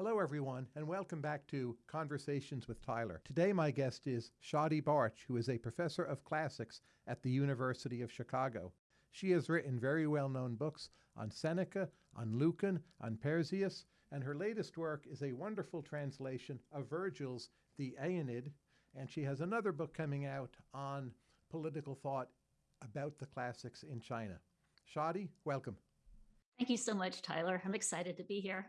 Hello, everyone, and welcome back to Conversations with Tyler. Today, my guest is Shadi Bartsch, who is a professor of classics at the University of Chicago. She has written very well known books on Seneca, on Lucan, on Persius, and her latest work is a wonderful translation of Virgil's The Aeneid, and she has another book coming out on political thought about the classics in China. Shadi, welcome. Thank you so much, Tyler. I'm excited to be here.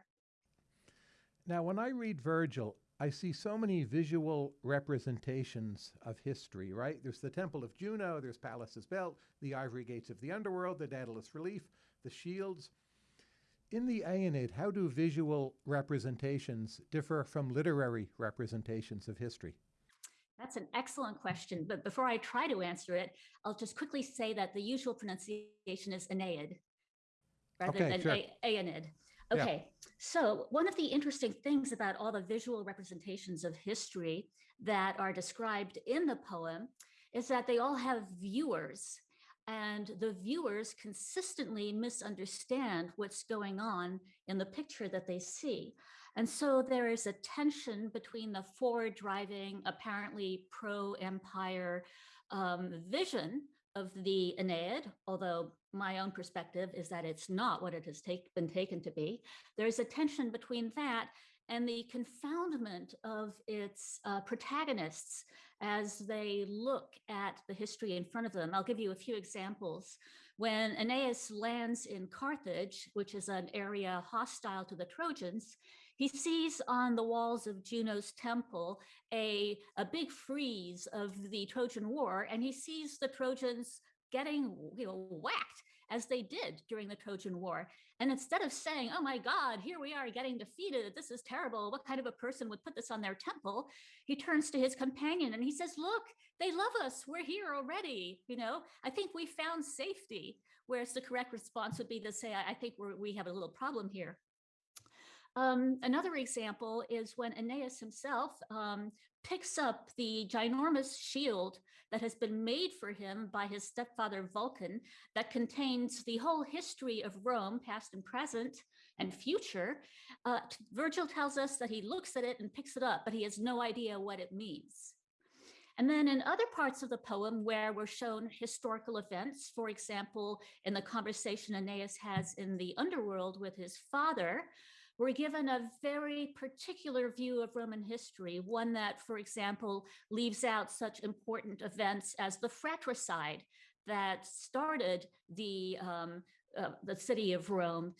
Now, when I read Virgil, I see so many visual representations of history, right? There's the Temple of Juno, there's Pallas's Belt, the ivory gates of the underworld, the Daedalus relief, the shields. In the Aeneid, how do visual representations differ from literary representations of history? That's an excellent question. But before I try to answer it, I'll just quickly say that the usual pronunciation is Aeneid rather Okay, than sure. A- Aeneid. Yeah. Okay, so one of the interesting things about all the visual representations of history that are described in the poem is that they all have viewers, and the viewers consistently misunderstand what's going on in the picture that they see. And so there is a tension between the forward driving, apparently pro empire um, vision of the Aeneid, although my own perspective is that it's not what it has take, been taken to be. There's a tension between that and the confoundment of its uh, protagonists as they look at the history in front of them. I'll give you a few examples. When Aeneas lands in Carthage, which is an area hostile to the Trojans, he sees on the walls of Juno's temple a, a big frieze of the Trojan War, and he sees the Trojans getting you know, whacked as they did during the Trojan War. And instead of saying, oh my God, here we are getting defeated, this is terrible, what kind of a person would put this on their temple? He turns to his companion and he says, look, they love us, we're here already. You know, I think we found safety. Whereas the correct response would be to say, I I think we have a little problem here. Um, another example is when Aeneas himself um, picks up the ginormous shield that has been made for him by his stepfather Vulcan that contains the whole history of Rome, past and present and future. Uh, Virgil tells us that he looks at it and picks it up, but he has no idea what it means. And then in other parts of the poem where we're shown historical events, for example, in the conversation Aeneas has in the underworld with his father, we're given a very particular view of Roman history, one that, for example, leaves out such important events as the fratricide that started the, um, uh, the city of Rome.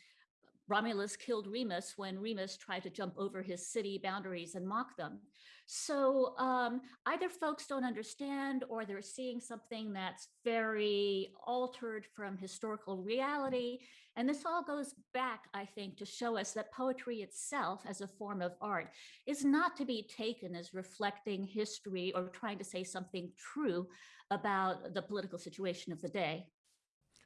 Romulus killed Remus when Remus tried to jump over his city boundaries and mock them. So um, either folks don't understand or they're seeing something that's very altered from historical reality. And this all goes back, I think, to show us that poetry itself as a form of art is not to be taken as reflecting history or trying to say something true about the political situation of the day.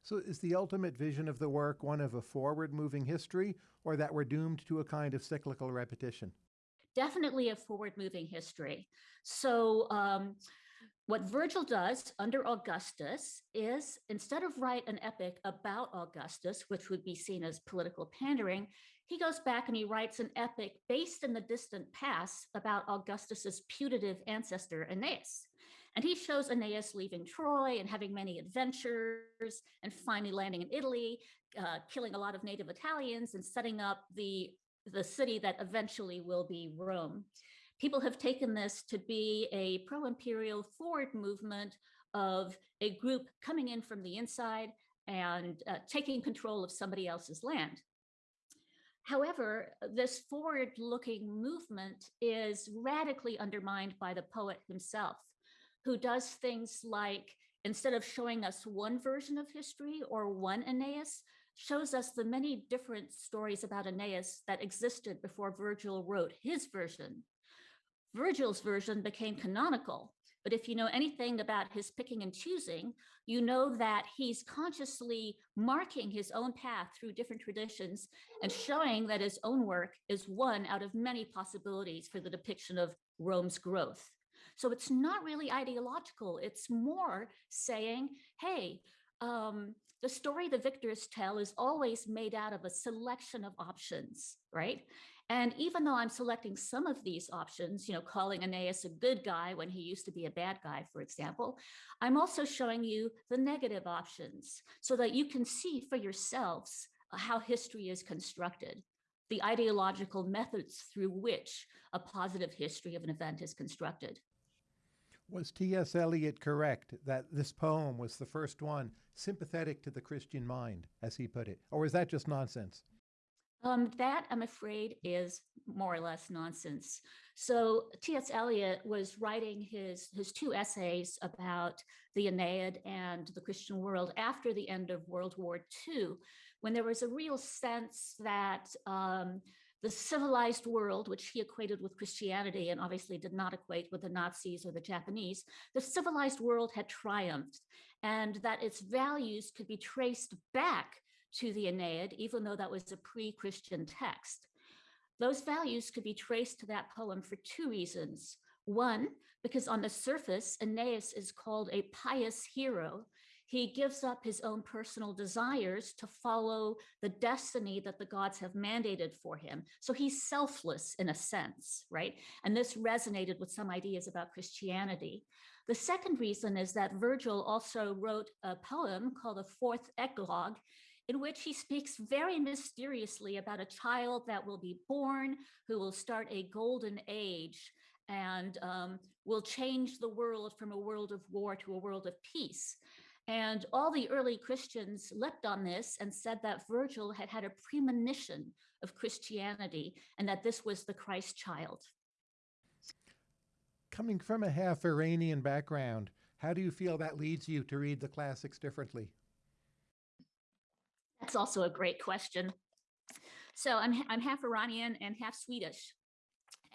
So, is the ultimate vision of the work one of a forward moving history, or that we're doomed to a kind of cyclical repetition? definitely a forward moving history. So, um, what Virgil does under Augustus is instead of write an epic about Augustus, which would be seen as political pandering, he goes back and he writes an epic based in the distant past about Augustus's putative ancestor Aeneas. And he shows Aeneas leaving Troy and having many adventures and finally landing in Italy, uh, killing a lot of native Italians and setting up the the city that eventually will be Rome. People have taken this to be a pro imperial forward movement of a group coming in from the inside and uh, taking control of somebody else's land. However, this forward looking movement is radically undermined by the poet himself, who does things like instead of showing us one version of history or one Aeneas, shows us the many different stories about Aeneas that existed before Virgil wrote his version. Virgil's version became canonical, but if you know anything about his picking and choosing, you know that he's consciously marking his own path through different traditions and showing that his own work is one out of many possibilities for the depiction of Rome's growth. So it's not really ideological. It's more saying, hey, um, the story the victors tell is always made out of a selection of options, right? And even though I'm selecting some of these options, you know, calling Aeneas a good guy when he used to be a bad guy, for example, I'm also showing you the negative options so that you can see for yourselves uh, how history is constructed, the ideological methods through which a positive history of an event is constructed. Was T.S. Eliot correct that this poem was the first one sympathetic to the Christian mind, as he put it? Or is that just nonsense? Um, that, I'm afraid, is more or less nonsense. So T.S. Eliot was writing his, his two essays about the Aeneid and the Christian world after the end of World War II, when there was a real sense that um, the civilized world, which he equated with Christianity and obviously did not equate with the Nazis or the Japanese, the civilized world had triumphed and that its values could be traced back to the Aeneid, even though that was a pre-Christian text. Those values could be traced to that poem for two reasons. One, because on the surface, Aeneas is called a pious hero. He gives up his own personal desires to follow the destiny that the gods have mandated for him. So he's selfless in a sense, right? And this resonated with some ideas about Christianity. The second reason is that Virgil also wrote a poem called the Fourth Eclogue, in which he speaks very mysteriously about a child that will be born, who will start a golden age and um, will change the world from a world of war to a world of peace. And all the early Christians leapt on this and said that Virgil had had a premonition of Christianity and that this was the Christ child. Coming from a half Iranian background, how do you feel that leads you to read the classics differently? That's also a great question. So I'm, I'm half Iranian and half Swedish.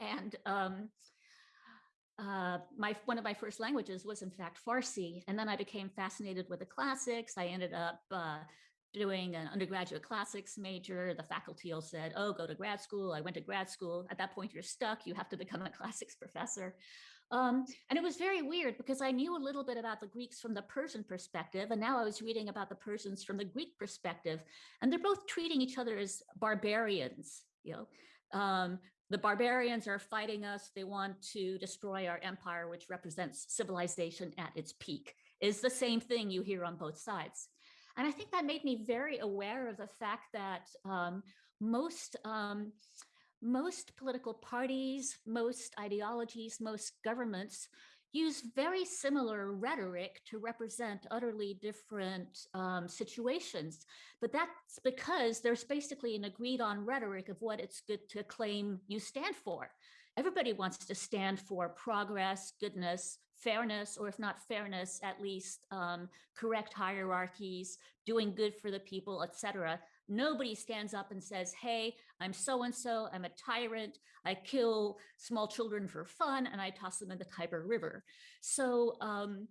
And um, uh, my one of my first languages was in fact Farsi. And then I became fascinated with the classics. I ended up uh, doing an undergraduate classics major. The faculty all said, oh, go to grad school. I went to grad school. At that point, you're stuck. You have to become a classics professor. Um, and it was very weird because I knew a little bit about the Greeks from the Persian perspective, and now I was reading about the Persians from the Greek perspective, and they're both treating each other as barbarians. You know, um, the barbarians are fighting us. They want to destroy our empire, which represents civilization at its peak. Is the same thing you hear on both sides. And I think that made me very aware of the fact that um, most um, most political parties, most ideologies, most governments use very similar rhetoric to represent utterly different um, situations. But that's because there's basically an agreed on rhetoric of what it's good to claim you stand for. Everybody wants to stand for progress, goodness, fairness, or if not fairness, at least um, correct hierarchies, doing good for the people, etc. Nobody stands up and says, hey, I'm so-and-so, I'm a tyrant, I kill small children for fun, and I toss them in the Tiber River. So um,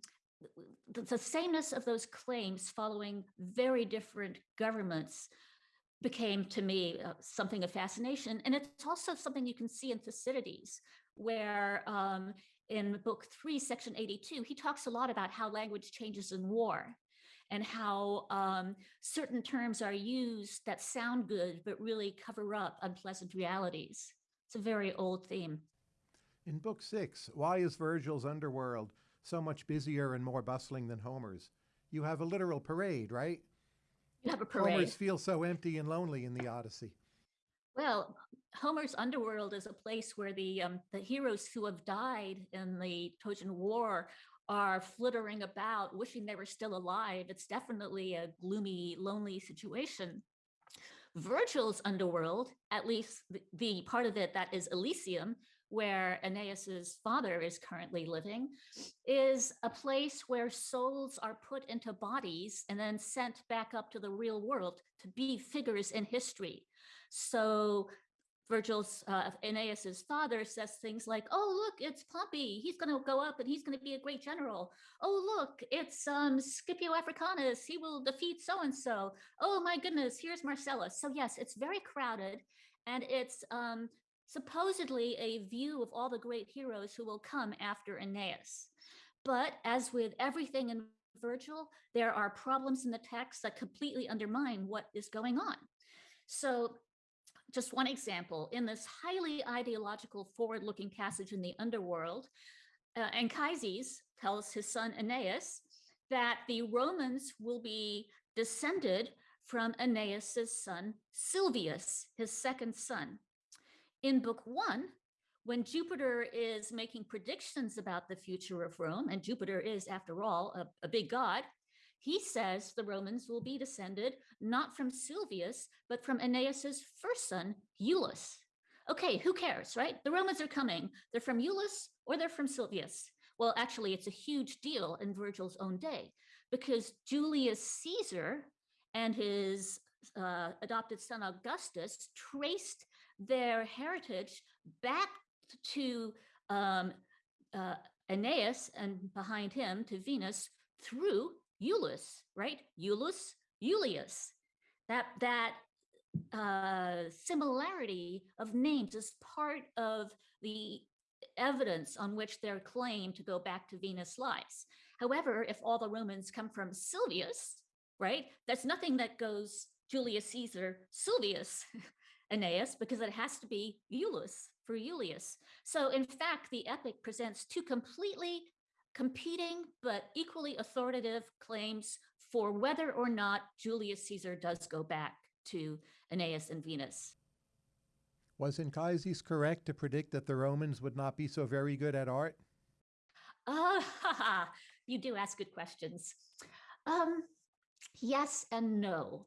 the, the sameness of those claims following very different governments became to me uh, something of fascination. And it's also something you can see in Thucydides, where um, in book three, section 82, he talks a lot about how language changes in war and how um, certain terms are used that sound good, but really cover up unpleasant realities. It's a very old theme. In book six, why is Virgil's underworld so much busier and more bustling than Homer's? You have a literal parade, right? You have a parade. Homer's feel so empty and lonely in the Odyssey. Well, Homer's underworld is a place where the um, the heroes who have died in the Trojan War are flittering about, wishing they were still alive. It's definitely a gloomy, lonely situation. Virgil's underworld, at least the, the part of it that is Elysium, where Aeneas's father is currently living, is a place where souls are put into bodies and then sent back up to the real world to be figures in history. So Virgil's uh, Aeneas's father says things like, "Oh, look, it's Pompey. He's going to go up and he's going to be a great general. Oh, look, it's um, Scipio Africanus. He will defeat so and so. Oh my goodness, here's Marcellus." So yes, it's very crowded, and it's um, supposedly a view of all the great heroes who will come after Aeneas. But as with everything in Virgil, there are problems in the text that completely undermine what is going on. So just one example, in this highly ideological forward-looking passage in the underworld, uh, Anchises tells his son Aeneas that the Romans will be descended from Aeneas's son Silvius, his second son. In book one, when Jupiter is making predictions about the future of Rome, and Jupiter is, after all, a, a big god, he says the Romans will be descended not from Silvius, but from Aeneas's first son, Iulus. Okay, who cares, right? The Romans are coming. They're from Iulus or they're from Silvius. Well, actually, it's a huge deal in Virgil's own day because Julius Caesar and his uh, adopted son Augustus traced their heritage back to um, uh, Aeneas and behind him to Venus through Iulus, right? Iulus, Iulius. That that uh, similarity of names is part of the evidence on which their claim to go back to Venus lies. However, if all the Romans come from Silvius, right, that's nothing that goes Julius Caesar, Silvius, Aeneas, because it has to be Iulus for Iulius. So in fact, the epic presents two completely competing but equally authoritative claims for whether or not Julius Caesar does go back to Aeneas and Venus. Was Anchises correct to predict that the Romans would not be so very good at art? Ah, uh, you do ask good questions. Um, yes and no.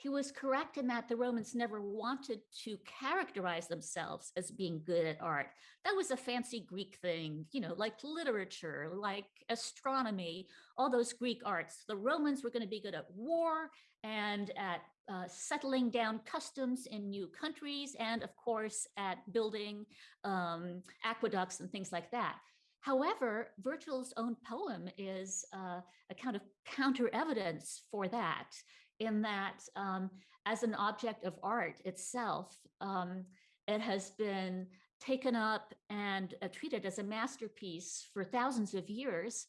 He was correct in that the Romans never wanted to characterize themselves as being good at art. That was a fancy Greek thing, you know, like literature, like astronomy, all those Greek arts. The Romans were going to be good at war and at uh, settling down customs in new countries, and of course, at building um, aqueducts and things like that. However, Virgil's own poem is uh, a kind of counter evidence for that in that um, as an object of art itself, um, it has been taken up and uh, treated as a masterpiece for thousands of years.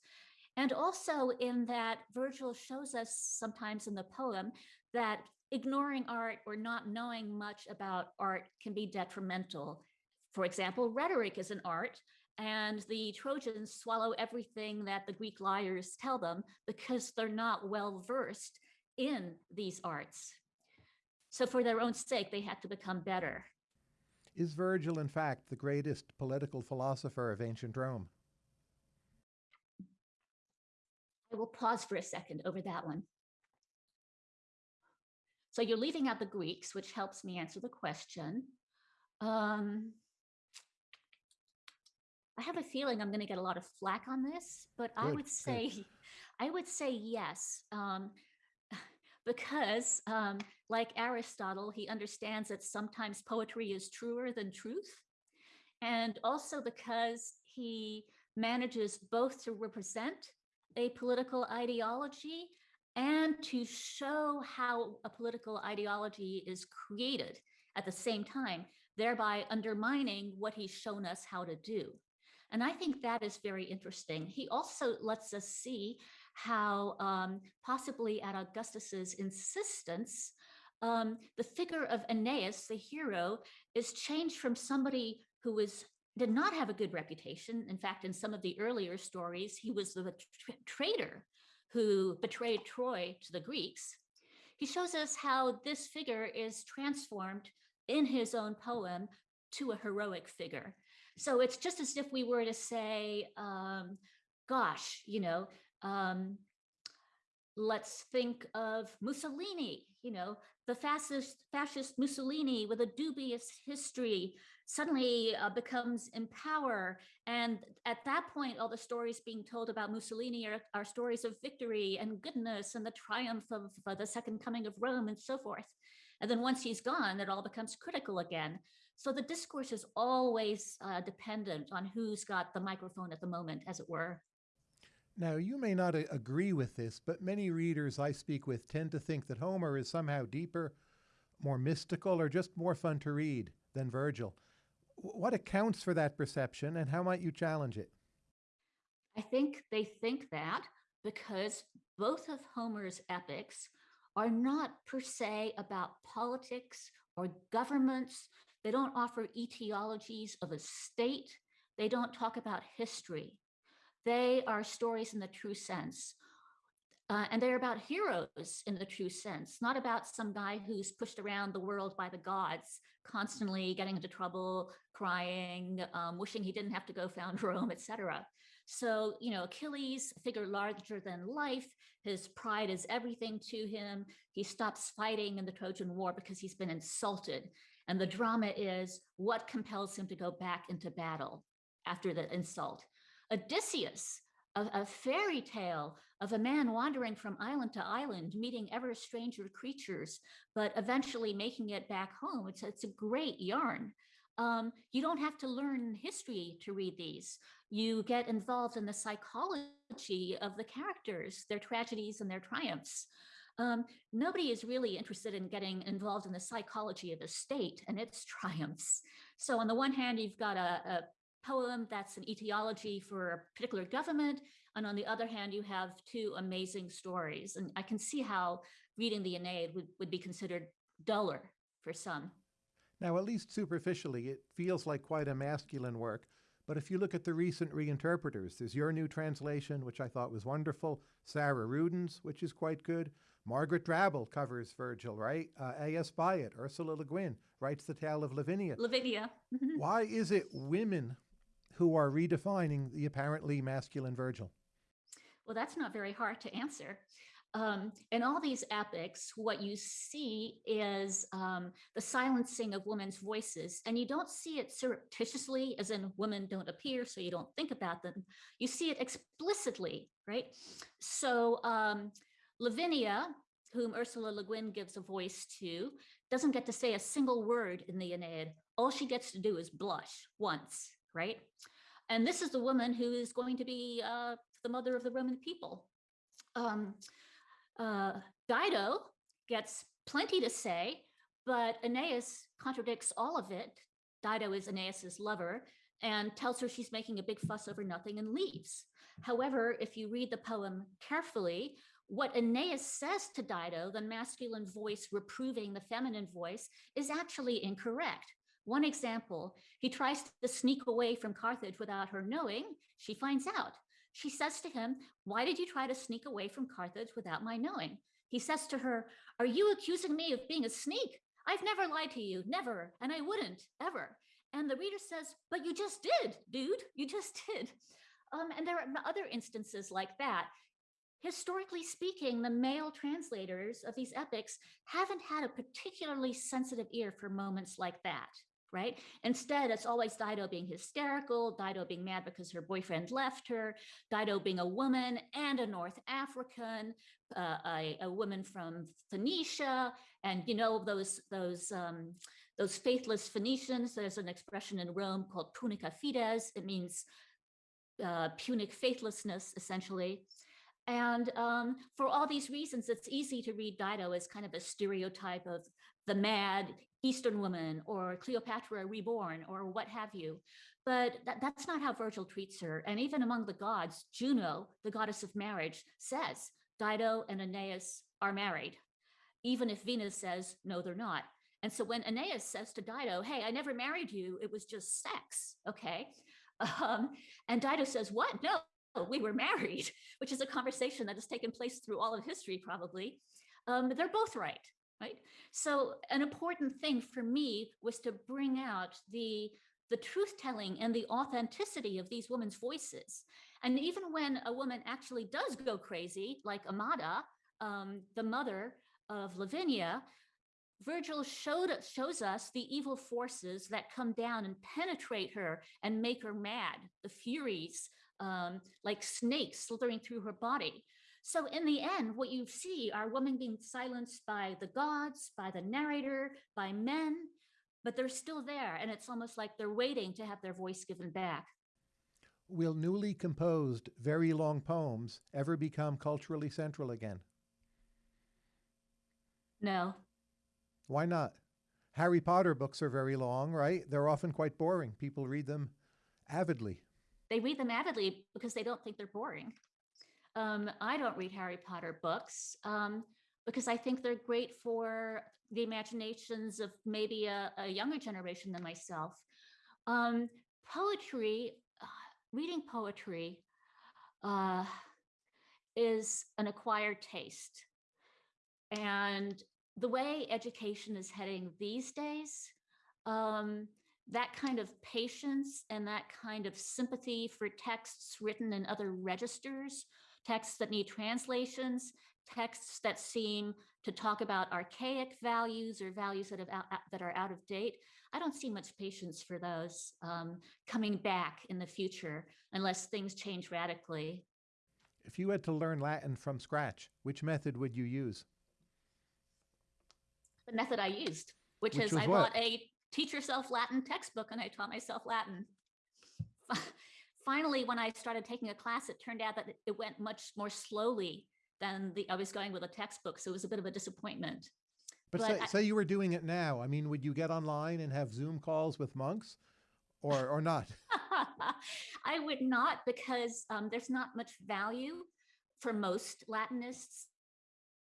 And also in that Virgil shows us sometimes in the poem that ignoring art or not knowing much about art can be detrimental. For example, rhetoric is an art, and the Trojans swallow everything that the Greek liars tell them because they're not well versed in these arts. So for their own sake, they had to become better. Is Virgil, in fact, the greatest political philosopher of ancient Rome? I will pause for a second over that one. So you're leaving out the Greeks, which helps me answer the question. Um, I have a feeling I'm going to get a lot of flack on this, but good, I would say, good. I would say yes. Um, because um, like Aristotle, he understands that sometimes poetry is truer than truth. And also because he manages both to represent a political ideology and to show how a political ideology is created at the same time, thereby undermining what he's shown us how to do. And I think that is very interesting. He also lets us see how um, possibly at Augustus's insistence, um, the figure of Aeneas, the hero, is changed from somebody who was did not have a good reputation. In fact, in some of the earlier stories, he was the tra traitor who betrayed Troy to the Greeks. He shows us how this figure is transformed in his own poem to a heroic figure. So it's just as if we were to say, um, gosh, you know, um, let's think of Mussolini, you know, the fascist, fascist Mussolini with a dubious history suddenly uh, becomes in power. And at that point, all the stories being told about Mussolini are, are stories of victory and goodness and the triumph of uh, the second coming of Rome and so forth. And then once he's gone, it all becomes critical again. So the discourse is always uh, dependent on who's got the microphone at the moment, as it were. Now, you may not agree with this, but many readers I speak with tend to think that Homer is somehow deeper, more mystical, or just more fun to read than Virgil. What accounts for that perception, and how might you challenge it? I think they think that because both of Homer's epics are not per se about politics or governments. They don't offer etiologies of a state. They don't talk about history. They are stories in the true sense. Uh, and they're about heroes in the true sense, not about some guy who's pushed around the world by the gods, constantly getting into trouble, crying, um, wishing he didn't have to go found Rome, etc. So, you know, Achilles, figure larger than life, his pride is everything to him. He stops fighting in the Trojan War because he's been insulted. And the drama is what compels him to go back into battle after the insult. Odysseus, a, a, fairy tale of a man wandering from island to island, meeting ever stranger creatures, but eventually making it back home. It's, it's a great yarn. Um, you don't have to learn history to read these. You get involved in the psychology of the characters, their tragedies and their triumphs. Um, nobody is really interested in getting involved in the psychology of the state and its triumphs. So on the one hand, you've got a, a poem that's an etiology for a particular government. And on the other hand, you have two amazing stories. And I can see how reading the Aeneid would, would be considered duller for some. Now, at least superficially, it feels like quite a masculine work. But if you look at the recent reinterpreters, there's your new translation, which I thought was wonderful, Sarah Ruden's, which is quite good. Margaret Drabble covers Virgil, right? Uh, A.S. Byatt, Ursula Le Guin writes the tale of Lavinia. Lavinia. Why is it women who are redefining the apparently masculine Virgil? Well, that's not very hard to answer. Um, in all these epics, what you see is um, the silencing of women's voices, and you don't see it surreptitiously, as in women don't appear, so you don't think about them. You see it explicitly, right? So um, Lavinia, whom Ursula Le Guin gives a voice to, doesn't get to say a single word in the Aeneid. All she gets to do is blush once, right? And this is the woman who is going to be uh, the mother of the Roman people. Um, uh, Dido gets plenty to say, but Aeneas contradicts all of it. Dido is Aeneas's lover and tells her she's making a big fuss over nothing and leaves. However, if you read the poem carefully, what Aeneas says to Dido, the masculine voice reproving the feminine voice, is actually incorrect. One example, he tries to sneak away from Carthage without her knowing. She finds out. She says to him, Why did you try to sneak away from Carthage without my knowing? He says to her, Are you accusing me of being a sneak? I've never lied to you, never, and I wouldn't, ever. And the reader says, But you just did, dude, you just did. Um, and there are other instances like that. Historically speaking, the male translators of these epics haven't had a particularly sensitive ear for moments like that right? Instead, it's always Dido being hysterical, Dido being mad because her boyfriend left her, Dido being a woman and a North African, uh, a, a, woman from Phoenicia, and you know those those um, those faithless Phoenicians. There's an expression in Rome called punica fides. It means uh, Punic faithlessness, essentially. And um, for all these reasons, it's easy to read Dido as kind of a stereotype of the mad Eastern woman or Cleopatra reborn or what have you. But that, that's not how Virgil treats her. And even among the gods, Juno, the goddess of marriage, says Dido and Aeneas are married, even if Venus says, no, they're not. And so when Aeneas says to Dido, hey, I never married you, it was just sex, okay? Um, and Dido says, what? No, we were married, which is a conversation that has taken place through all of history, probably. Um, they're both right right? So an important thing for me was to bring out the the truth telling and the authenticity of these women's voices. And even when a woman actually does go crazy, like Amata, um, the mother of Lavinia, Virgil showed shows us the evil forces that come down and penetrate her and make her mad, the furies, um, like snakes slithering through her body. So in the end, what you see are women being silenced by the gods, by the narrator, by men, but they're still there. And it's almost like they're waiting to have their voice given back. Will newly composed, very long poems ever become culturally central again? No. Why not? Harry Potter books are very long, right? They're often quite boring. People read them avidly. They read them avidly because they don't think they're boring. Um, I don't read Harry Potter books um, because I think they're great for the imaginations of maybe a, a younger generation than myself. Um, poetry, uh, reading poetry uh, is an acquired taste. And the way education is heading these days, um, that kind of patience and that kind of sympathy for texts written in other registers, texts that need translations, texts that seem to talk about archaic values or values that, have out, that are out of date. I don't see much patience for those um, coming back in the future unless things change radically. If you had to learn Latin from scratch, which method would you use? The method I used, which, which is I what? bought a teach yourself Latin textbook and I taught myself Latin. Finally, when I started taking a class, it turned out that it went much more slowly than the, I was going with a textbook. So it was a bit of a disappointment. But, but say, I, say you were doing it now. I mean, would you get online and have Zoom calls with monks or, or not? I would not because um, there's not much value for most Latinists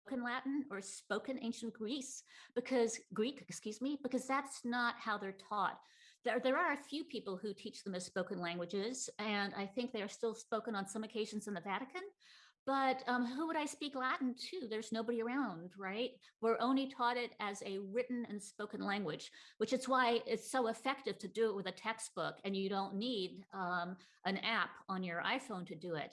spoken Latin or spoken ancient Greece because Greek, excuse me, because that's not how they're taught. There, there are a few people who teach them as spoken languages, and I think they are still spoken on some occasions in the Vatican. But um, who would I speak Latin to? There's nobody around, right? We're only taught it as a written and spoken language, which is why it's so effective to do it with a textbook and you don't need um, an app on your iPhone to do it.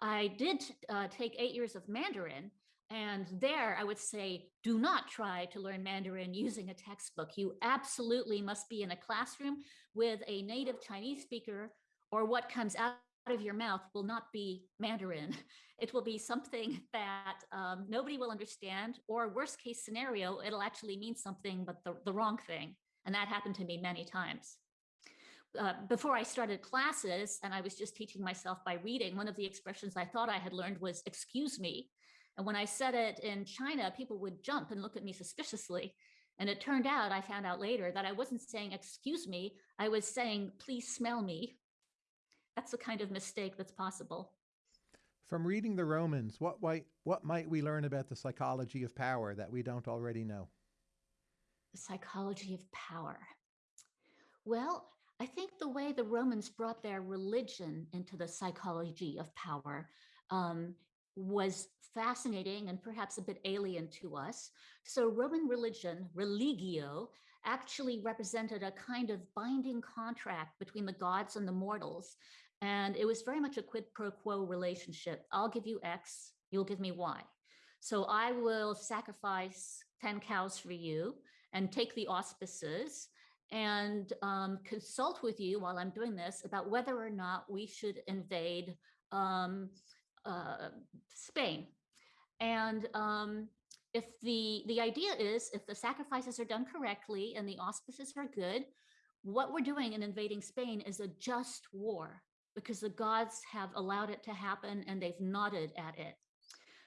I did uh, take eight years of Mandarin, and there I would say, do not try to learn Mandarin using a textbook. You absolutely must be in a classroom with a native Chinese speaker or what comes out of your mouth will not be Mandarin. It will be something that um, nobody will understand, or worst case scenario, it'll actually mean something, but the, the wrong thing. And that happened to me many times. Uh, before I started classes and I was just teaching myself by reading, one of the expressions I thought I had learned was, excuse me. And when I said it in China, people would jump and look at me suspiciously. And it turned out, I found out later that I wasn't saying, excuse me, I was saying, please smell me that's the kind of mistake that's possible. From reading the Romans, what might, what might we learn about the psychology of power that we don't already know? The psychology of power. Well, I think the way the Romans brought their religion into the psychology of power um, was fascinating and perhaps a bit alien to us. So Roman religion, religio, actually represented a kind of binding contract between the gods and the mortals. And it was very much a quid pro quo relationship. I'll give you X, you'll give me Y. So I will sacrifice 10 cows for you and take the auspices and um, consult with you while I'm doing this about whether or not we should invade um, uh, Spain. And um, if the, the idea is if the sacrifices are done correctly and the auspices are good, what we're doing in invading Spain is a just war because the gods have allowed it to happen and they've nodded at it.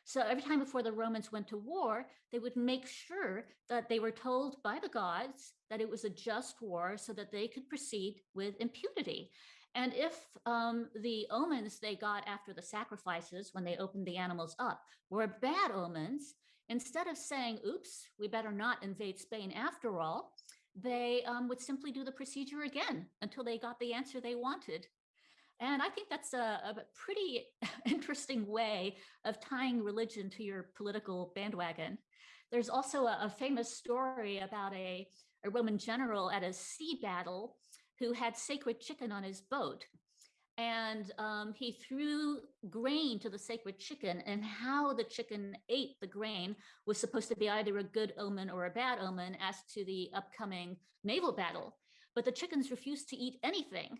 So every time before the Romans went to war, they would make sure that they were told by the gods that it was a just war so that they could proceed with impunity. And if um, the omens they got after the sacrifices, when they opened the animals up, were bad omens, instead of saying, oops, we better not invade Spain after all, they um, would simply do the procedure again until they got the answer they wanted. And I think that's a, a pretty interesting way of tying religion to your political bandwagon. There's also a, a famous story about a, a Roman general at a sea battle who had sacred chicken on his boat. And um, he threw grain to the sacred chicken and how the chicken ate the grain was supposed to be either a good omen or a bad omen as to the upcoming naval battle. But the chickens refused to eat anything.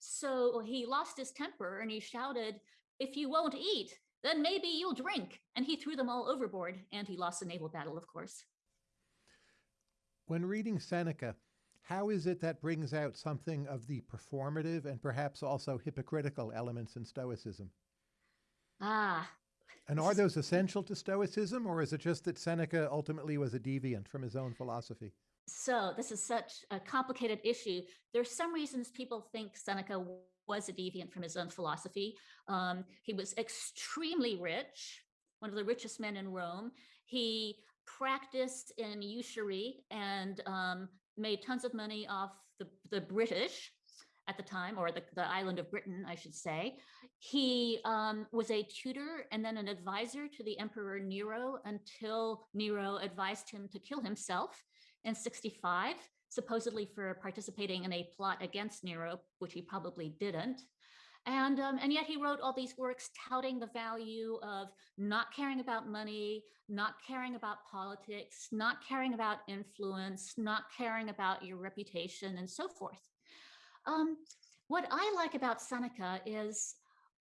So he lost his temper and he shouted, if you won't eat, then maybe you'll drink. And he threw them all overboard and he lost the naval battle, of course. When reading Seneca, how is it that brings out something of the performative and perhaps also hypocritical elements in Stoicism? Ah, And are those essential to Stoicism, or is it just that Seneca ultimately was a deviant from his own philosophy? So this is such a complicated issue. There's some reasons people think Seneca was a deviant from his own philosophy. Um, he was extremely rich, one of the richest men in Rome. He practiced in usury and um, made tons of money off the, the British at the time, or the, the island of Britain, I should say. He um, was a tutor and then an advisor to the Emperor Nero until Nero advised him to kill himself in 65, supposedly for participating in a plot against Nero, which he probably didn't. And, um, and yet he wrote all these works touting the value of not caring about money, not caring about politics, not caring about influence, not caring about your reputation, and so forth. Um, what I like about Seneca is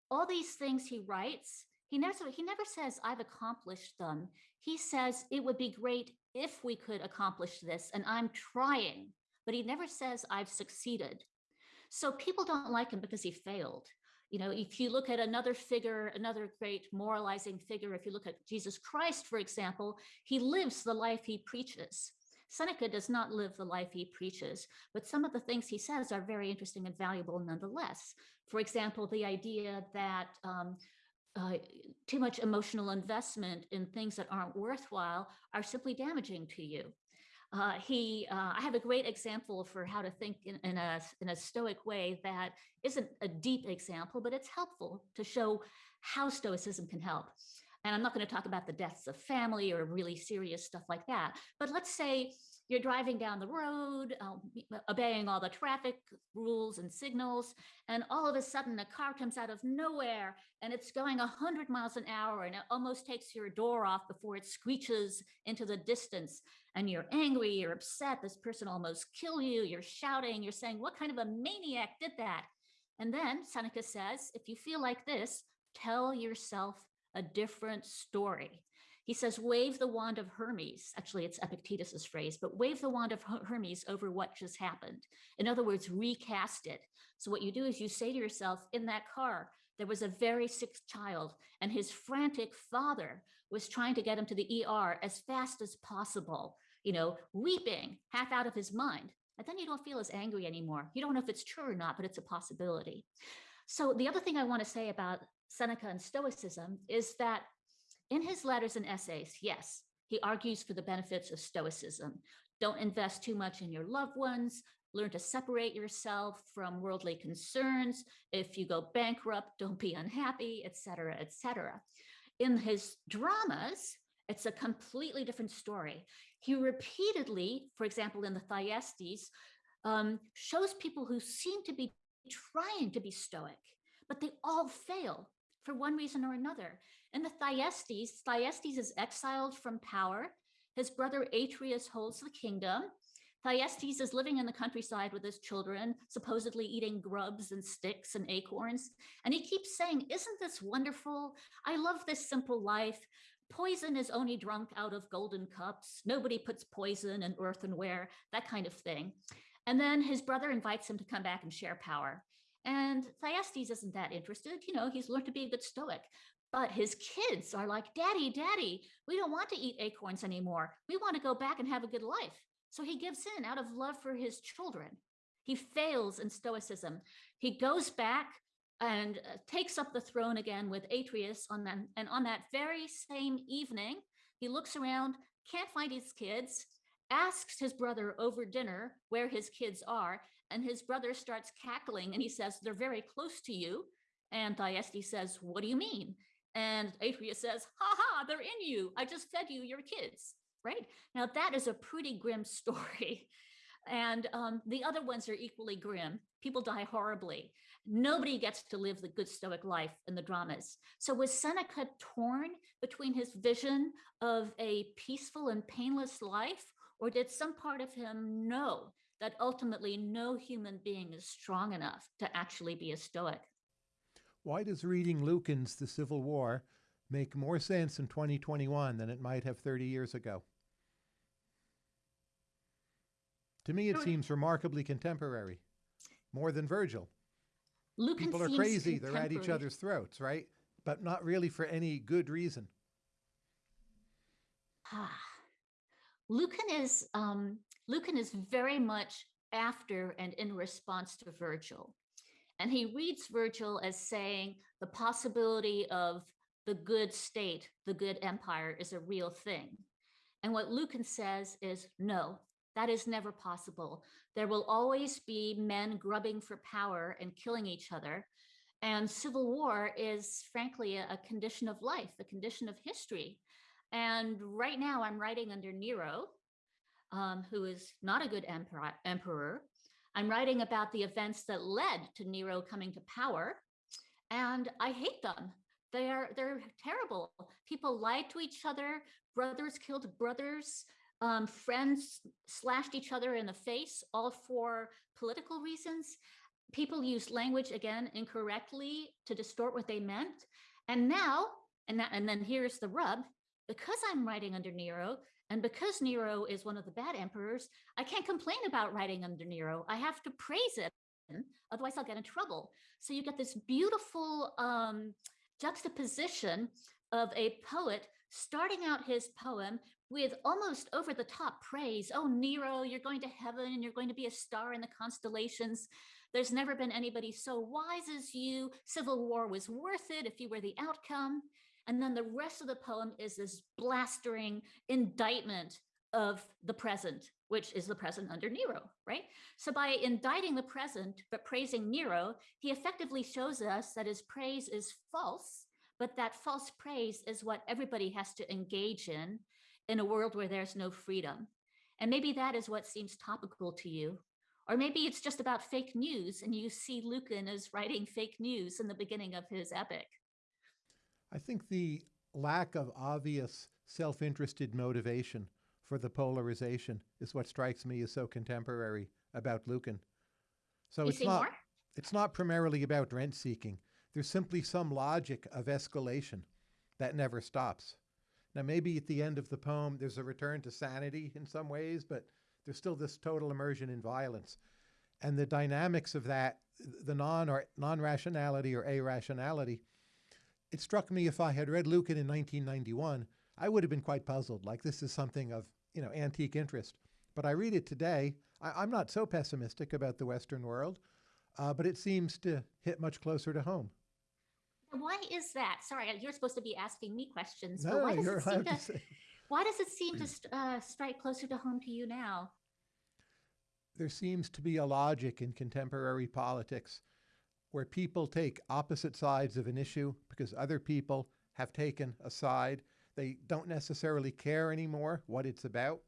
all these things he writes, he never, he never says, I've accomplished them. He says, it would be great if we could accomplish this, and I'm trying, but he never says, I've succeeded. So people don't like him because he failed. You know, if you look at another figure, another great moralizing figure, if you look at Jesus Christ, for example, he lives the life he preaches. Seneca does not live the life he preaches, but some of the things he says are very interesting and valuable nonetheless. For example, the idea that um, uh, too much emotional investment in things that aren't worthwhile are simply damaging to you. Uh, he, uh, I have a great example for how to think in, in, a, in a stoic way that isn't a deep example, but it's helpful to show how stoicism can help. And I'm not going to talk about the deaths of family or really serious stuff like that. But let's say you're driving down the road, um, obeying all the traffic rules and signals, and all of a sudden a car comes out of nowhere and it's going 100 miles an hour and it almost takes your door off before it screeches into the distance. And you're angry, you're upset, this person almost killed you, you're shouting, you're saying, What kind of a maniac did that? And then Seneca says, If you feel like this, tell yourself a different story. He says, wave the wand of Hermes. Actually, it's Epictetus's phrase, but wave the wand of Hermes over what just happened. In other words, recast it. So what you do is you say to yourself, in that car, there was a very sick child and his frantic father was trying to get him to the ER as fast as possible, you know, weeping, half out of his mind. And then you don't feel as angry anymore. You don't know if it's true or not, but it's a possibility. So the other thing I want to say about Seneca and Stoicism is that in his letters and essays, yes, he argues for the benefits of Stoicism. Don't invest too much in your loved ones. Learn to separate yourself from worldly concerns. If you go bankrupt, don't be unhappy, etc., etc. In his dramas, it's a completely different story. He repeatedly, for example, in the Thyestes, um, shows people who seem to be trying to be stoic, but they all fail for one reason or another. In the Thyestes, Thyestes is exiled from power. His brother Atreus holds the kingdom. Thyestes is living in the countryside with his children, supposedly eating grubs and sticks and acorns. And he keeps saying, Isn't this wonderful? I love this simple life. Poison is only drunk out of golden cups. Nobody puts poison in earthenware, that kind of thing. And then his brother invites him to come back and share power. And Thyestes isn't that interested. You know, he's learned to be a good stoic. But his kids are like, Daddy, Daddy, we don't want to eat acorns anymore. We want to go back and have a good life. So he gives in out of love for his children. He fails in Stoicism. He goes back and uh, takes up the throne again with Atreus on that. And on that very same evening, he looks around, can't find his kids, asks his brother over dinner where his kids are, and his brother starts cackling and he says, They're very close to you. And Thyestes says, What do you mean? And Atreus says, Ha ha, they're in you. I just fed you your kids. Right? Now, that is a pretty grim story. And um, the other ones are equally grim. People die horribly. Nobody gets to live the good Stoic life in the dramas. So, was Seneca torn between his vision of a peaceful and painless life, or did some part of him know that ultimately no human being is strong enough to actually be a Stoic? Why does reading Lucan's The Civil War make more sense in 2021 than it might have 30 years ago? To me, it seems remarkably contemporary, more than Virgil. Lucan People are crazy. They're at each other's throats, right? but not really for any good reason. Ah, Lucan is um, Lucan is very much after and in response to Virgil. And he reads Virgil as saying the possibility of the good state, the good empire is a real thing. And what Lucan says is no, that is never possible. There will always be men grubbing for power and killing each other. And civil war is frankly a, condition of life, a condition of history. And right now I'm writing under Nero, um, who is not a good emperor, emperor. I'm writing about the events that led to Nero coming to power, and I hate them. They're they're terrible. People lied to each other. Brothers killed brothers. Um, friends slashed each other in the face, all for political reasons. People used language again incorrectly to distort what they meant. And now, and that, and then here's the rub: because I'm writing under Nero, and because Nero is one of the bad emperors, I can't complain about writing under Nero. I have to praise it, otherwise I'll get in trouble. So you get this beautiful um, juxtaposition of a poet starting out his poem with almost over the top praise. Oh, Nero, you're going to heaven and you're going to be a star in the constellations. There's never been anybody so wise as you. Civil war was worth it if you were the outcome. And then the rest of the poem is this blastering indictment of the present, which is the present under Nero, right? So by indicting the present, but praising Nero, he effectively shows us that his praise is false, but that false praise is what everybody has to engage in, in a world where there's no freedom. And maybe that is what seems topical to you. Or maybe it's just about fake news and you see Lucan as writing fake news in the beginning of his epic. I think the lack of obvious self-interested motivation for the polarization is what strikes me as so contemporary about Lucan. So you it's not more? it's not primarily about rent seeking. There's simply some logic of escalation that never stops. Now maybe at the end of the poem there's a return to sanity in some ways, but there's still this total immersion in violence. And the dynamics of that, the non or non-rationality or irrationality, it struck me if I had read Lucan in 1991, I would have been quite puzzled. Like this is something of you know antique interest. But I read it today. I, am not so pessimistic about the Western world, uh, but it seems to hit much closer to home. Why is that? Sorry, you're supposed to be asking me questions. No, but why does you're it to, to why does it seem to st- uh, strike closer to home to you now? There seems to be a logic in contemporary politics where people take opposite sides of an issue because other people have taken a side. They don't necessarily care anymore what it's about.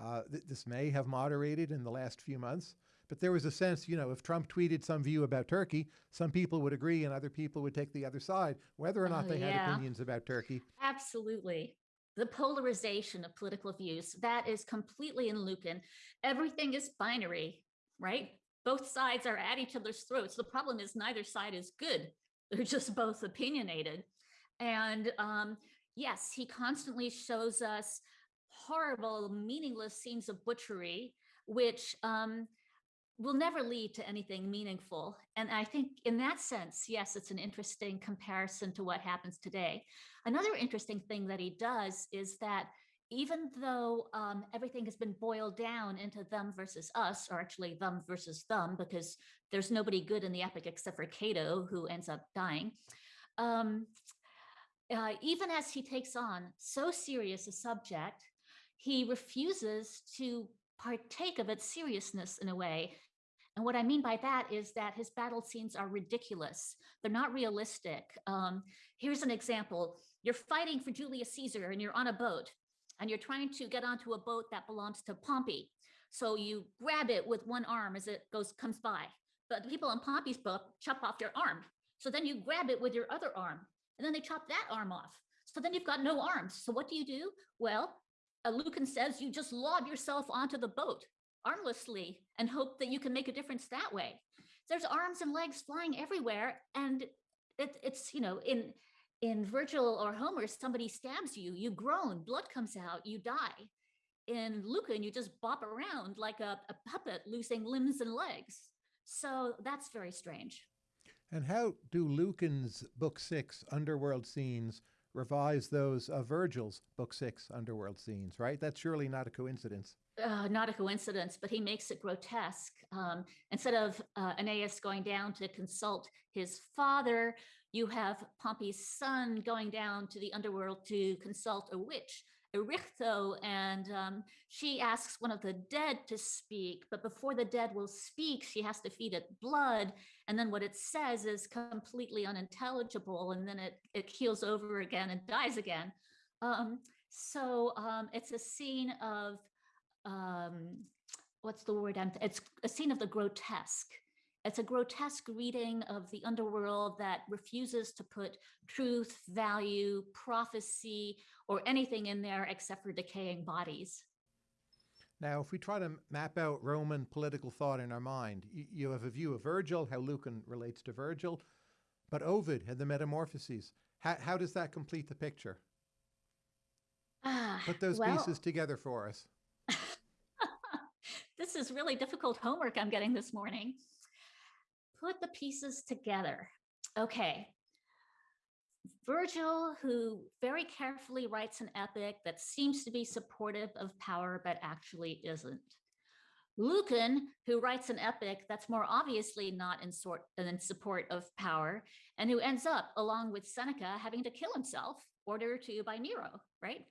Uh, th this may have moderated in the last few months, but there was a sense, you know, if Trump tweeted some view about Turkey, some people would agree and other people would take the other side, whether or not Oh, they had opinions about Turkey. Absolutely. The polarization of political views, that is completely in Lucan. Everything is binary, right? Both sides are at each other's throats. The problem is neither side is good. They're just both opinionated. And um, yes, he constantly shows us horrible, meaningless scenes of butchery, which um, will never lead to anything meaningful. And I think in that sense, yes, it's an interesting comparison to what happens today. Another interesting thing that he does is that even though um, everything has been boiled down into them versus us, or actually them versus them, because there's nobody good in the epic except for Cato, who ends up dying. Um, uh, even as he takes on so serious a subject, he refuses to partake of its seriousness in a way. And what I mean by that is that his battle scenes are ridiculous. They're not realistic. Um, here's an example. You're fighting for Julius Caesar and you're on a boat and you're trying to get onto a boat that belongs to Pompey. So you grab it with one arm as it goes comes by. But the people on Pompey's boat chop off their arm. So then you grab it with your other arm and then they chop that arm off. So then you've got no arms. So what do you do? Well, Lucan says you just lob yourself onto the boat armlessly and hope that you can make a difference that way. There's arms and legs flying everywhere. And it, it's, you know, in in Virgil or Homer, somebody stabs you, you groan, blood comes out, you die. In Lucan, you just bop around like a, a puppet losing limbs and legs. So that's very strange. And how do Lucan's Book Six underworld scenes revise those of Virgil's Book Six underworld scenes, right? That's surely not a coincidence. uh, not a coincidence, but he makes it grotesque. Um, instead of uh, Aeneas going down to consult his father, you have Pompey's son going down to the underworld to consult a witch, Erichtho, and um, she asks one of the dead to speak. But before the dead will speak, she has to feed it blood. And then what it says is completely unintelligible. And then it, it keels over again and dies again. Um, so um, it's a scene of um, what's the word? It's a scene of the grotesque. It's a grotesque reading of the underworld that refuses to put truth, value, prophecy, or anything in there except for decaying bodies. Now, if we try to map out Roman political thought in our mind, you have a view of Virgil, how Lucan relates to Virgil, but Ovid and the Metamorphoses, how, how does that complete the picture? Ah, Put those well, pieces together for us. this is really difficult homework I'm getting this morning. Put the pieces together. Okay. Virgil, who very carefully writes an epic that seems to be supportive of power, but actually isn't. Lucan, who writes an epic that's more obviously not in, sort, in support of power, and who ends up, along with Seneca, having to kill himself, ordered to by Nero, right?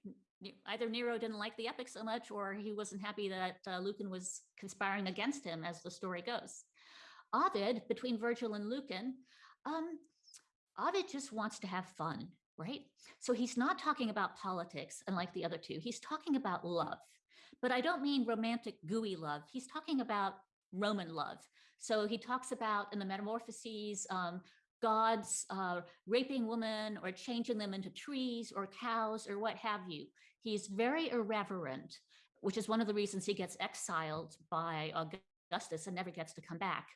Either Nero didn't like the epic so much, or he wasn't happy that uh, Lucan was conspiring against him, as the story goes. Ovid, between Virgil and Lucan, um, Ovid just wants to have fun, right? So he's not talking about politics, unlike the other two. He's talking about love. But I don't mean romantic, gooey love. He's talking about Roman love. So he talks about in the Metamorphoses, um, gods uh, raping women or changing them into trees or cows or what have you. He's very irreverent, which is one of the reasons he gets exiled by Augustus and never gets to come back.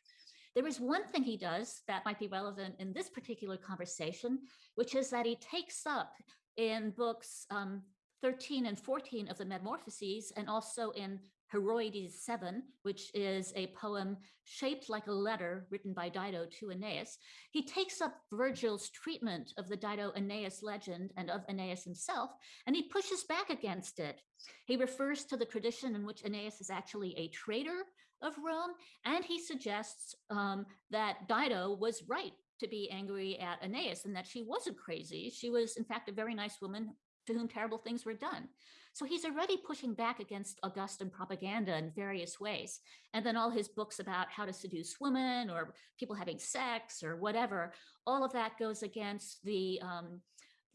There is one thing he does that might be relevant in this particular conversation, which is that he takes up in books um, 13 and 14 of the Metamorphoses, and also in Heroides 7, which is a poem shaped like a letter written by Dido to Aeneas. He takes up Virgil's treatment of the Dido Aeneas legend and of Aeneas himself, and he pushes back against it. He refers to the tradition in which Aeneas is actually a traitor of Rome, and he suggests um, that Dido was right to be angry at Aeneas and that she wasn't crazy. She was, in fact, a very nice woman to whom terrible things were done. So he's already pushing back against Augustan propaganda in various ways. And then all his books about how to seduce women or people having sex or whatever, all of that goes against the um,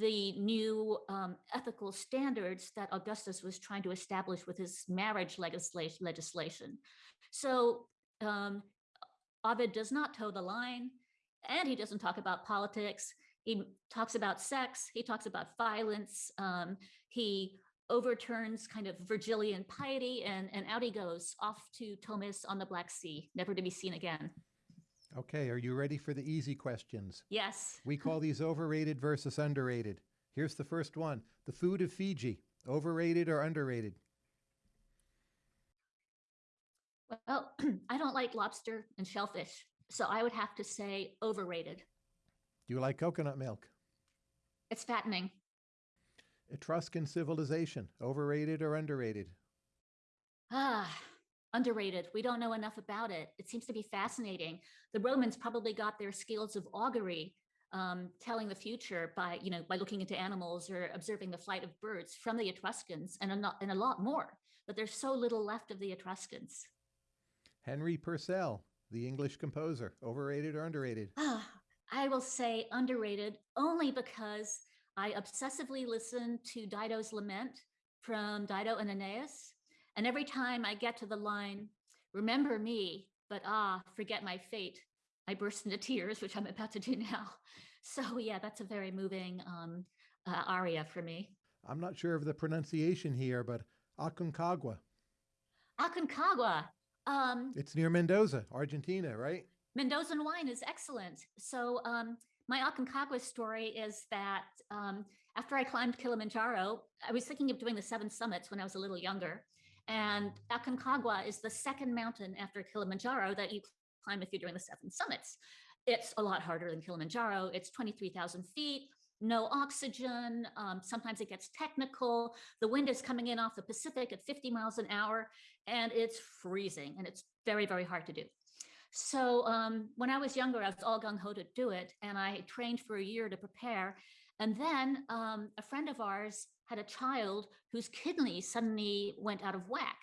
the new um, ethical standards that Augustus was trying to establish with his marriage legislation. So um, Ovid does not toe the line, and he doesn't talk about politics. He talks about sex. He talks about violence. Um, he overturns kind of Virgilian piety, and, and out he goes off to Tomis on the Black Sea, never to be seen again. Okay, are you ready for the easy questions? Yes. We call these overrated versus underrated. Here's the first one The food of Fiji, overrated or underrated? Well, I don't like lobster and shellfish, so I would have to say overrated. Do you like coconut milk? It's fattening. Etruscan civilization, overrated or underrated? Ah, underrated. We don't know enough about it. It seems to be fascinating. The Romans probably got their skills of augury, um, telling the future by, you know, by looking into animals or observing the flight of birds from the Etruscans and a, not, and a lot more. But there's so little left of the Etruscans. Henry Purcell, the English composer, overrated or underrated? Ah, I will say underrated only because I obsessively listen to Dido's Lament from Dido and Aeneas. And every time I get to the line, remember me, but ah, forget my fate, I burst into tears, which I'm about to do now. So, yeah, that's a very moving um, uh, aria for me. I'm not sure of the pronunciation here, but Aconcagua. Aconcagua. Um, It's near Mendoza, Argentina, right? Mendoza wine is excellent. So um, my Aconcagua story is that um, after I climbed Kilimanjaro, I was thinking of doing the seven summits when I was a little younger. And Aconcagua is the second mountain after Kilimanjaro that you climb if you're doing the seven summits. it's a lot harder than Kilimanjaro. It's 23,000 feet, no oxygen. Um, sometimes it gets technical. The wind is coming in off the Pacific at 50 miles an hour, and it's freezing, and it's very, very hard to do. So um, when I was younger, I was all gung ho to do it, and I trained for a year to prepare. And then um, a friend of ours had a child whose kidney suddenly went out of whack.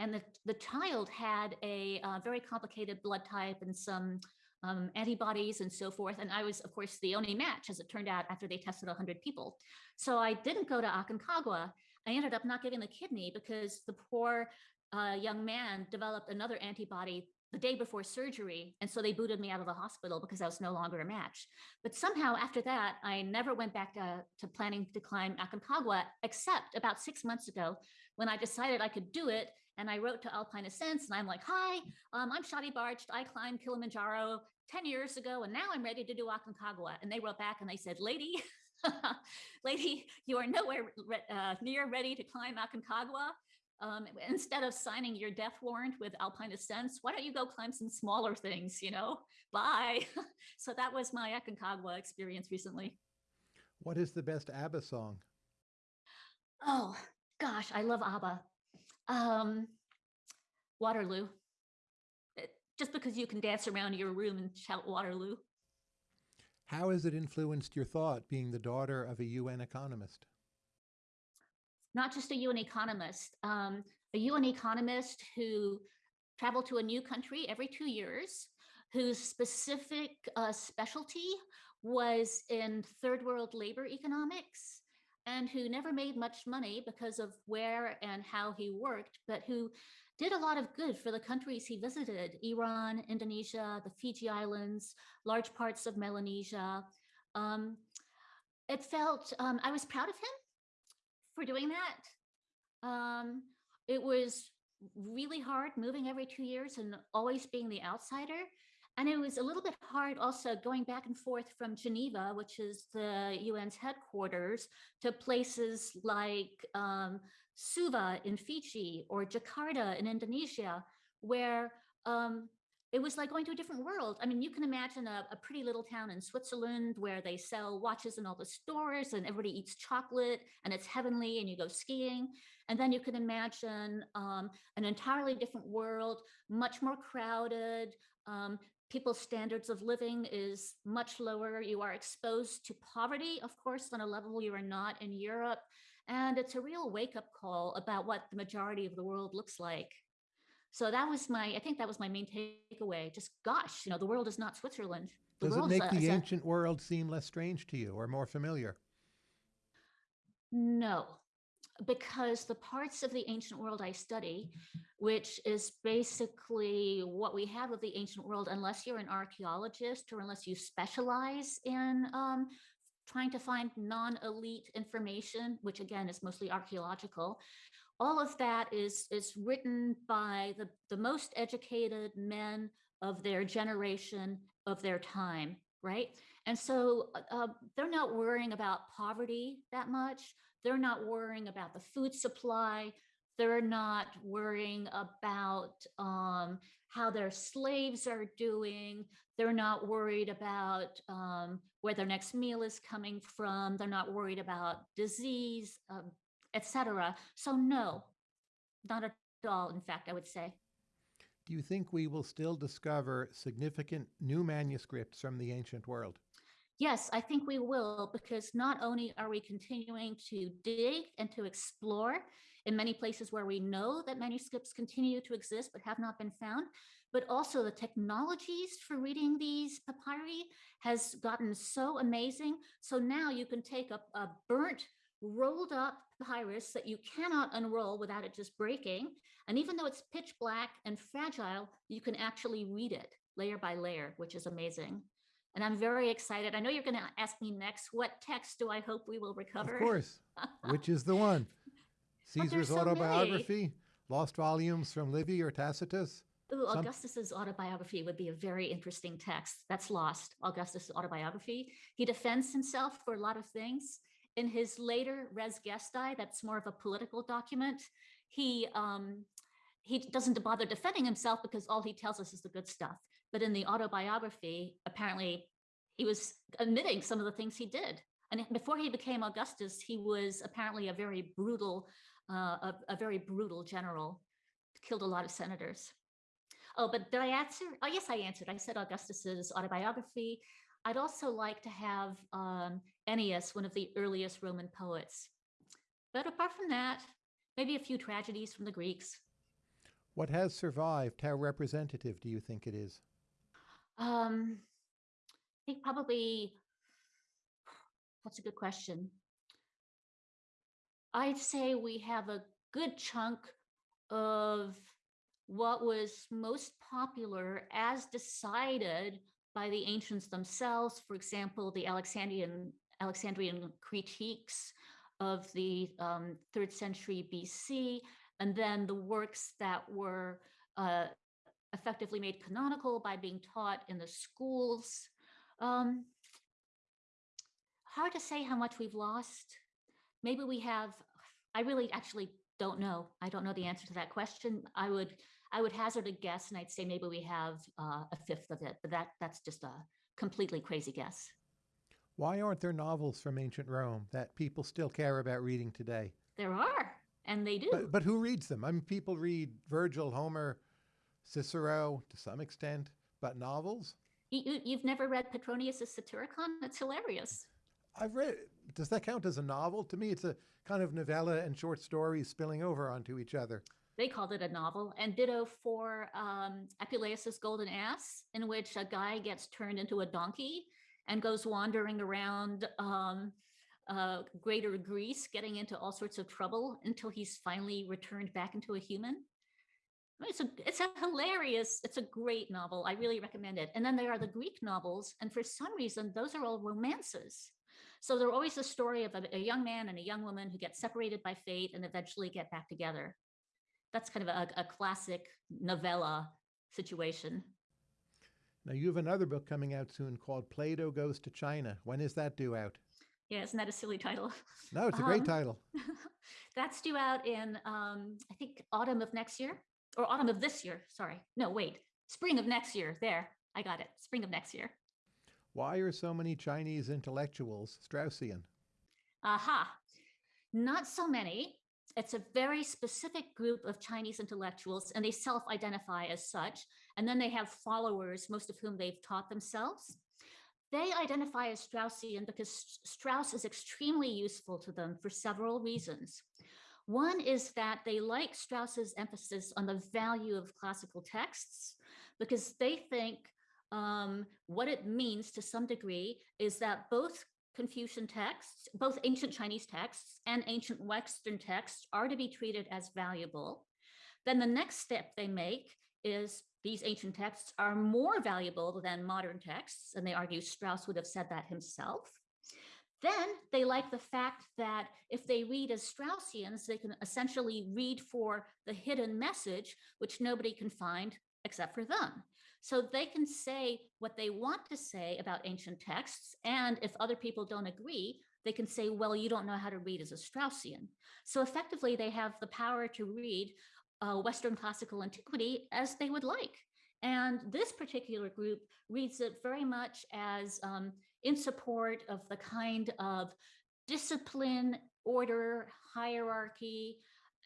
And the, the child had a uh, very complicated blood type and some um, antibodies and so forth. And I was, of course, the only match, as it turned out, after they tested 100 people. So I didn't go to Aconcagua. I ended up not getting the kidney because the poor uh, young man developed another antibody the day before surgery. And so they booted me out of the hospital because I was no longer a match. But somehow after that, I never went back to, to planning to climb Aconcagua, except about six months ago when I decided I could do it. And I wrote to Alpine Ascents and I'm like, hi, um, I'm Shadi Bartsch. I climbed Kilimanjaro 10 years ago and now I'm ready to do Aconcagua. And they wrote back and they said, lady, lady, you are nowhere uh, near ready to climb Aconcagua um, instead of signing your death warrant with Alpine Ascents, why don't you go climb some smaller things, you know? Bye. so that was my Aconcagua experience recently. What is the best ABBA song? Oh, gosh, I love ABBA. Um, Waterloo. It, eh, just because you can dance around your room and shout Waterloo. How has it influenced your thought being the daughter of a UN economist? Not just a UN economist, um, a UN economist who traveled to a new country every two years, whose specific uh, specialty was in third world labor economics, and who never made much money because of where and how he worked, but who did a lot of good for the countries he visited, Iran, Indonesia, the Fiji Islands, large parts of Melanesia. Um, it felt, um, I was proud of him for doing that. Um, it was really hard moving every two years and always being the outsider. And it was a little bit hard also going back and forth from Geneva, which is the UN's headquarters, to places like um, Suva in Fiji or Jakarta in Indonesia, where um, it was like going to a different world. I mean, you can imagine a, a, pretty little town in Switzerland where they sell watches in all the stores and everybody eats chocolate and it's heavenly and you go skiing. And then you can imagine um, an entirely different world, much more crowded. Um, people's standards of living is much lower. You are exposed to poverty, of course, on a level you are not in Europe. And it's a real wake up call about what the majority of the world looks like. So that was my, I think that was my main takeaway. Just gosh, you know, the world is not Switzerland. The Does it make a, the ancient a, world seem less strange to you or more familiar? No, because the parts of the ancient world I study, which is basically what we have of the ancient world, unless you're an archaeologist or unless you specialize in um, trying to find non-elite information, which again is mostly archaeological, all of that is, is written by the, the most educated men of their generation, of their time, right? And so uh, uh, they're not worrying about poverty that much. They're not worrying about the food supply. They're not worrying about um, how their slaves are doing. They're not worried about um, where their next meal is coming from. They're not worried about disease, um, etc. So no, not at all, in fact, I would say. Do you think we will still discover significant new manuscripts from the ancient world? Yes, I think we will, because not only are we continuing to dig and to explore in many places where we know that manuscripts continue to exist but have not been found, but also the technologies for reading these papyri has gotten so amazing. So now you can take a, a burnt rolled up papyrus that you cannot unroll without it just breaking. And even though it's pitch black and fragile, you can actually read it layer by layer, which is amazing. And I'm very excited. I know you're going to ask me next, what text do I hope we will recover? Of course. Which is the one? Caesar's so autobiography, many. lost volumes from Livy or Tacitus? Ooh. Augustus's autobiography would be a very interesting text. That's lost. Augustus' autobiography. He defends himself for a lot of things in his later Res Gestae, that's more of a political document, he um, he doesn't bother defending himself because all he tells us is the good stuff. But in the autobiography, apparently he was admitting some of the things he did. And before he became Augustus, he was apparently a very brutal, uh, a, a very brutal general, killed a lot of senators. Oh, but did I answer? Oh, yes, I answered. I said Augustus's autobiography. I'd also like to have um, Ennius, one of the earliest Roman poets. But apart from that, maybe a few tragedies from the Greeks. What has survived? How representative do you think it is? Um, I think probably, that's a good question? I'd say we have a good chunk of what was most popular as decided by the ancients themselves. For example, the Alexandrian Alexandrian critiques of the um, third century BC, and then the works that were uh, effectively made canonical by being taught in the schools. Um, hard to say how much we've lost. Maybe we have, I really actually don't know. I don't know the answer to that question. I would I would hazard a guess and I'd say maybe we have uh, a fifth of it, but that that's just a completely crazy guess. Why aren't there novels from ancient Rome that people still care about reading today? There are, and they do. But, but who reads them? I mean, people read Virgil, Homer, Cicero to some extent, but novels? You, you've never read Petronius's Satyricon? It's hilarious. I've read. Does that count as a novel? To me, it's a kind of novella and short stories spilling over onto each other. They called it a novel, and ditto for um, Apuleius's Golden Ass, in which a guy gets turned into a donkey and goes wandering around um, uh, greater Greece, getting into all sorts of trouble until he's finally returned back into a human. It's a it's a hilarious, it's a great novel. I really recommend it. And then there are the Greek novels, and for some reason, those are all romances. So they're always a story of a, a young man and a young woman who get separated by fate and eventually get back together. That's kind of a, a classic novella situation. Now, you have another book coming out soon called Plato Goes to China. When is that due out? Yeah, isn't that a silly title? No, it's a great um, title. that's due out in, um, I think, autumn of next year or autumn of this year. Sorry. No, wait, spring of next year. There, I got it. Spring of next year. Why are so many Chinese intellectuals Straussian? Aha. Not so many. It's a very specific group of Chinese intellectuals, and they self identify as such. And then they have followers, most of whom they've taught themselves. They identify as Straussian because Strauss is extremely useful to them for several reasons. One is that they like Strauss's emphasis on the value of classical texts because they think um, what it means to some degree is that both Confucian texts, both ancient Chinese texts and ancient Western texts are to be treated as valuable. Then the next step they make is these ancient texts are more valuable than modern texts, and they argue Strauss would have said that himself. Then they like the fact that if they read as Straussians, they can essentially read for the hidden message, which nobody can find except for them. So they can say what they want to say about ancient texts. And if other people don't agree, they can say, well, you don't know how to read as a Straussian. So effectively, they have the power to read uh, Western classical antiquity as they would like. And this particular group reads it very much as um, in support of the kind of discipline, order, hierarchy,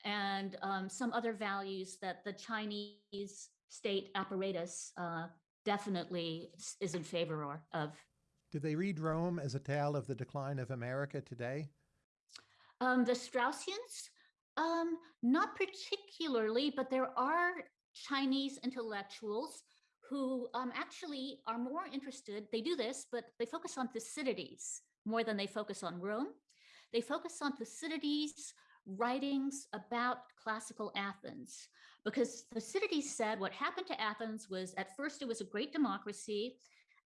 and um, some other values that the Chinese state apparatus uh, definitely is in favor of. Do they read Rome as a tale of the decline of America today? Um, the Straussians, um, not particularly, but there are Chinese intellectuals who um, actually are more interested. They do this, but they focus on Thucydides more than they focus on Rome. They focus on Thucydides' writings about classical Athens because Thucydides said what happened to Athens was at first it was a great democracy,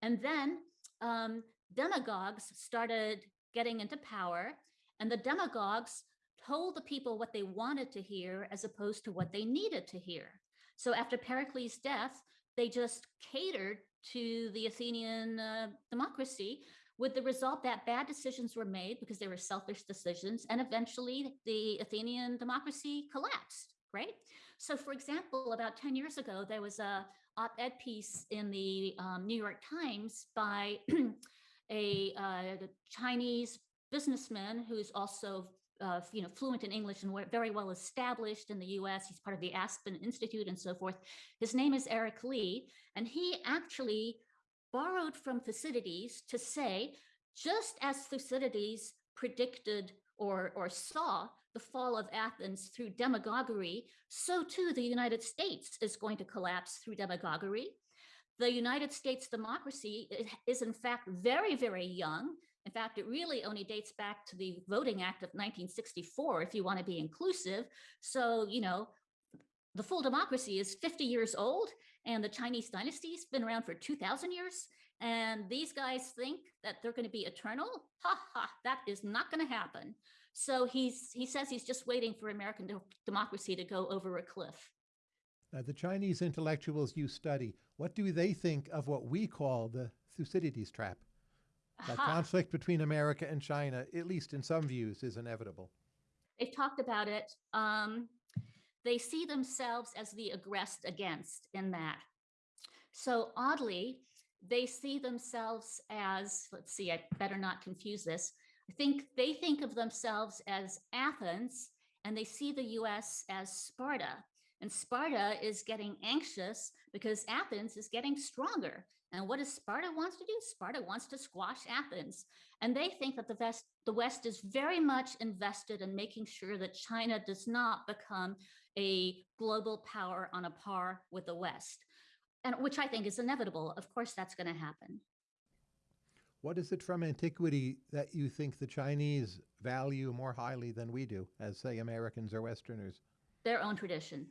and then um, demagogues started getting into power, and the demagogues told the people what they wanted to hear as opposed to what they needed to hear. So after Pericles' death, they just catered to the Athenian uh, democracy with the result that bad decisions were made because they were selfish decisions and eventually the Athenian democracy collapsed, right? So, for example, about 10 years ago, there was a op-ed piece in the um, New York Times by a uh, Chinese businessman who's also uh, you know, fluent in English and very well established in the US. He's part of the Aspen Institute and so forth. His name is Eric Li, and he actually borrowed from Thucydides to say, just as Thucydides predicted or, or saw the fall of Athens through demagoguery, so too the United States is going to collapse through demagoguery. The United States democracy is in fact very, very young. In fact, it really only dates back to the Voting Act of 1964, if you want to be inclusive. So, you know, the full democracy is 50 years old and the Chinese dynasty's been around for 2000 years. And these guys think that they're going to be eternal. Ha ha, that is not going to happen. So he's he says he's just waiting for American democracy to go over a cliff. Now, the Chinese intellectuals you study, what do they think of what we call the Thucydides trap? That conflict between America and China, at least in some views, is inevitable. They've talked about it. Um, they see themselves as the aggressed against in that. So oddly, they see themselves as, let's see, I better not confuse this. I think they think of themselves as Athens and they see the US as Sparta. And Sparta is getting anxious because Athens is getting stronger. And what does Sparta wants to do? Sparta wants to squash Athens. And they think that the West, the West is very much invested in making sure that China does not become a global power on a par with the West, and which I think is inevitable. Of course, that's going to happen. What is it from antiquity that you think the Chinese value more highly than we do, as say Americans or Westerners? Their own tradition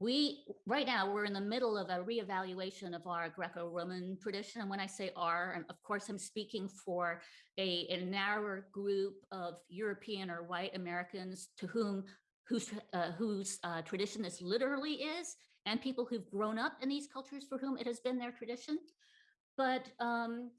we right now we're in the middle of a reevaluation of our greco-roman tradition and when i say our of course i'm speaking for a, a narrower group of european or white americans to whom whose uh, whose uh, tradition this literally is and people who've grown up in these cultures for whom it has been their tradition but um,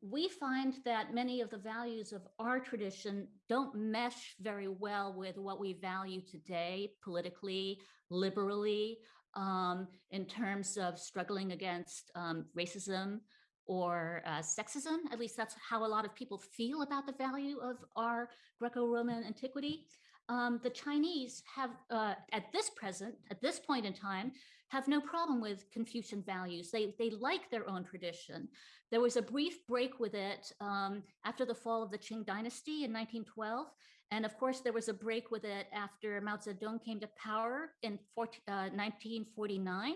we find that many of the values of our tradition don't mesh very well with what we value today politically, liberally, um, in terms of struggling against um, racism or uh, sexism. At least that's how a lot of people feel about the value of our Greco-Roman antiquity. Um, the Chinese have, uh, at this present, at this point in time, have no problem with Confucian values. They, they like their own tradition. There was a brief break with it um, after the fall of the Qing dynasty in 1912. And of course, there was a break with it after Mao Zedong came to power in 14, uh, 1949.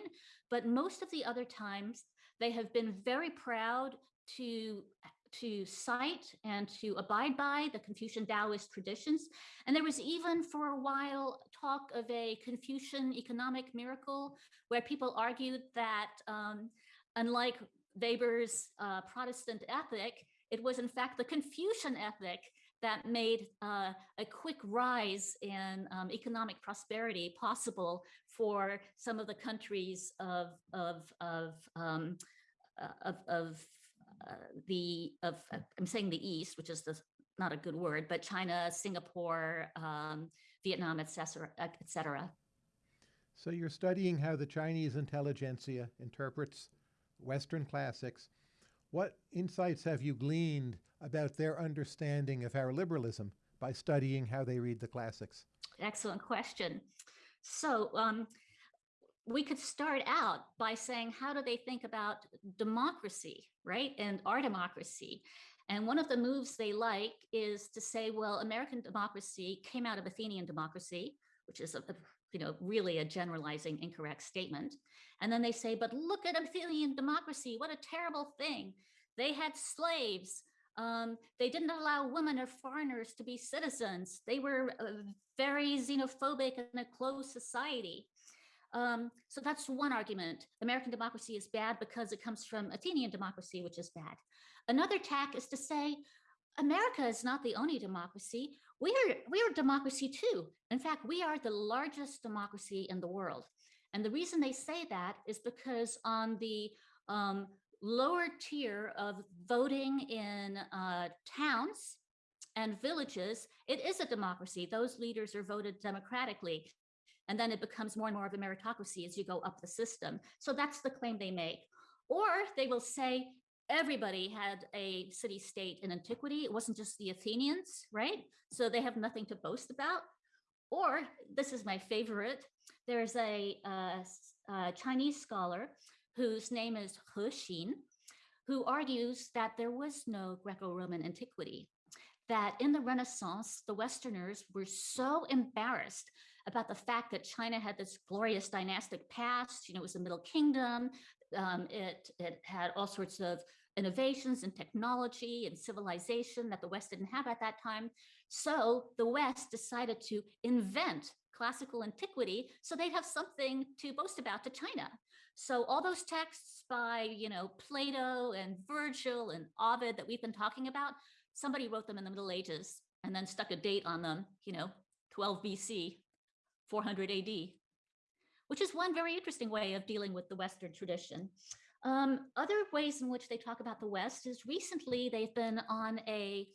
But most of the other times, they have been very proud to to cite and to abide by the Confucian Taoist traditions. And there was even for a while talk of a Confucian economic miracle where people argued that um, unlike Weber's uh, Protestant ethic, it was in fact the Confucian ethic that made uh, a quick rise in um, economic prosperity possible for some of the countries of, of, of, um, uh, of, of the of uh, I'm saying the East, which is the not a good word, but China, Singapore, um, Vietnam, etc., etc. So you're studying how the Chinese intelligentsia interprets Western classics. What insights have you gleaned about their understanding of our liberalism by studying how they read the classics? Excellent question. So um, we could start out by saying, how do they think about democracy, right? And our democracy. And one of the moves they like is to say, well, American democracy came out of Athenian democracy, which is a, a you know, really a generalizing incorrect statement. And then they say, but look at Athenian democracy, what a terrible thing. They had slaves. Um, they didn't allow women or foreigners to be citizens. They were uh, very xenophobic in a closed society. Um, so that's one argument. American democracy is bad because it comes from Athenian democracy, which is bad. Another tack is to say, America is not the only democracy. We are, we are a democracy too. In fact, we are the largest democracy in the world. And the reason they say that is because on the um, lower tier of voting in uh, towns and villages, it is a democracy. Those leaders are voted democratically. And then it becomes more and more of a meritocracy as you go up the system. So that's the claim they make. Or they will say everybody had a city state in antiquity. It wasn't just the Athenians, right? So they have nothing to boast about. Or this is my favorite. There's a, uh, a Chinese scholar whose name is He Xin, who argues that there was no Greco-Roman antiquity, that in the Renaissance, the Westerners were so embarrassed about the fact that China had this glorious dynastic past, you know, it was the Middle Kingdom, um, it, it had all sorts of innovations and technology and civilization that the West didn't have at that time. So the West decided to invent classical antiquity so they'd have something to boast about to China. So all those texts by, you know, Plato and Virgil and Ovid that we've been talking about, somebody wrote them in the Middle Ages and then stuck a date on them, you know, 12 BC, 400 AD, which is one very interesting way of dealing with the Western tradition. Um, other ways in which they talk about the West is recently they've been on a,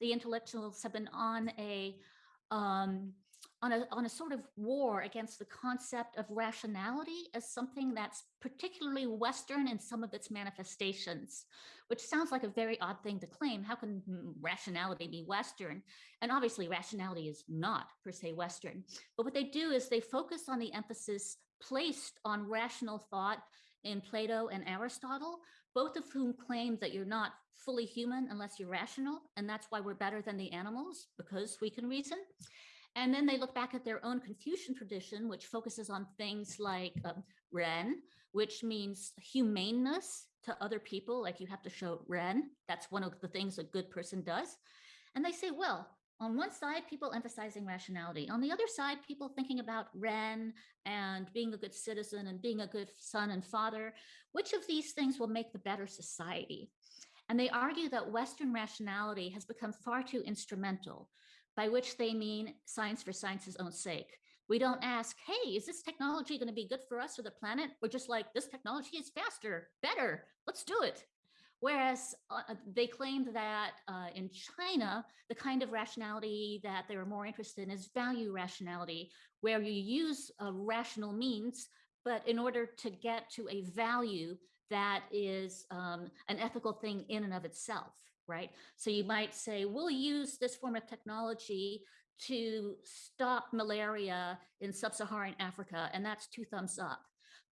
the intellectuals have been on a, um, on a, on a sort of war against the concept of rationality as something that's particularly Western in some of its manifestations, which sounds like a very odd thing to claim. How can mm, rationality be Western? And obviously rationality is not per se Western, but what they do is they focus on the emphasis placed on rational thought in Plato and Aristotle, both of whom claim that you're not fully human unless you're rational. And that's why we're better than the animals because we can reason. And then they look back at their own Confucian tradition, which focuses on things like um, ren, which means humaneness to other people, like you have to show ren. That's one of the things a good person does. And they say, well, on one side, people emphasizing rationality. On the other side, people thinking about Ren and being a good citizen and being a good son and father. Which of these things will make the better society? And they argue that Western rationality has become far too instrumental, by which they mean science for science's own sake. We don't ask, hey, is this technology going to be good for us or the planet? We're just like, this technology is faster, better, let's do it. Whereas uh, uh, they claimed that uh, in China, the kind of rationality that they were more interested in is value rationality, where you use uh, rational means, but in order to get to a value that is um, an ethical thing in and of itself, right? So you might say, we'll use this form of technology to stop malaria in sub-Saharan Africa, and that's two thumbs up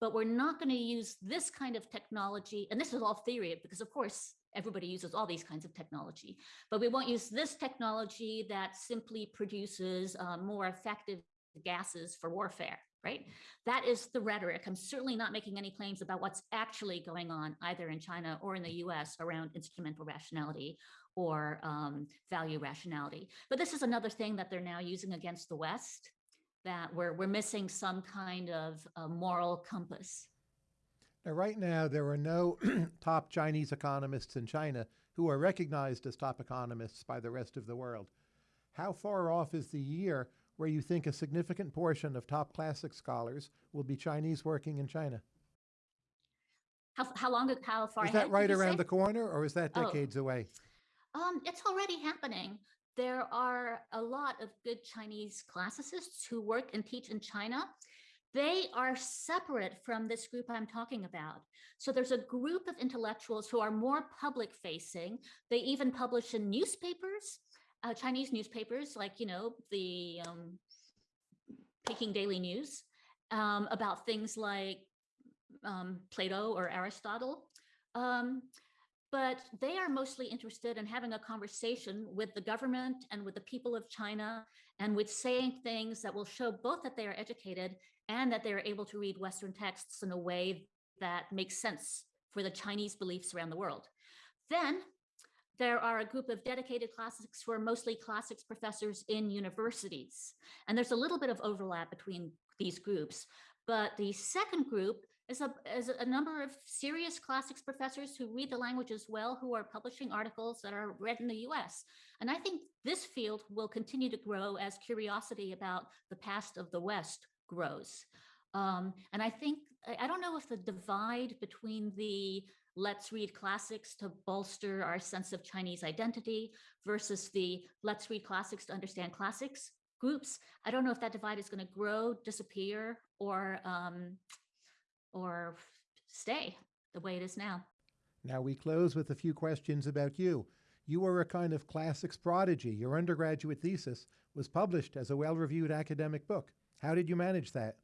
but we're not going to use this kind of technology. And this is all theory because of course, everybody uses all these kinds of technology, but we won't use this technology that simply produces uh, more effective gases for warfare, right? That is the rhetoric. I'm certainly not making any claims about what's actually going on either in China or in the US around instrumental rationality or um, value rationality. But this is another thing that they're now using against the West that we're, we're missing some kind of uh, moral compass. Now, right now, there are no top Chinese economists in China who are recognized as top economists by the rest of the world. How far off is the year where you think a significant portion of top classic scholars will be Chinese working in China? How, how long, how far Is that right around say? the corner or is that oh. decades oh. away? Um, it's already happening there are a lot of good Chinese classicists who work and teach in China. They are separate from this group I'm talking about. So there's a group of intellectuals who are more public facing. They even publish in newspapers, uh, Chinese newspapers, like, you know, the um, Peking Daily News, um, about things like um, Plato or Aristotle. Um, but they are mostly interested in having a conversation with the government and with the people of China and with saying things that will show both that they are educated and that they are able to read Western texts in a way that makes sense for the Chinese beliefs around the world. Then there are a group of dedicated classics who are mostly classics professors in universities. And there's a little bit of overlap between these groups. But the second group is a, is a number of serious classics professors who read the language as well, who are publishing articles that are read in the US. And I think this field will continue to grow as curiosity about the past of the West grows. Um, and I think, I don't know if the divide between the let's read classics to bolster our sense of Chinese identity versus the let's read classics to understand classics groups. I don't know if that divide is going to grow, disappear, or um, or stay the way it is now. Now we close with a few questions about you. You were a kind of classics prodigy. Your undergraduate thesis was published as a well reviewed academic book. How did you manage that?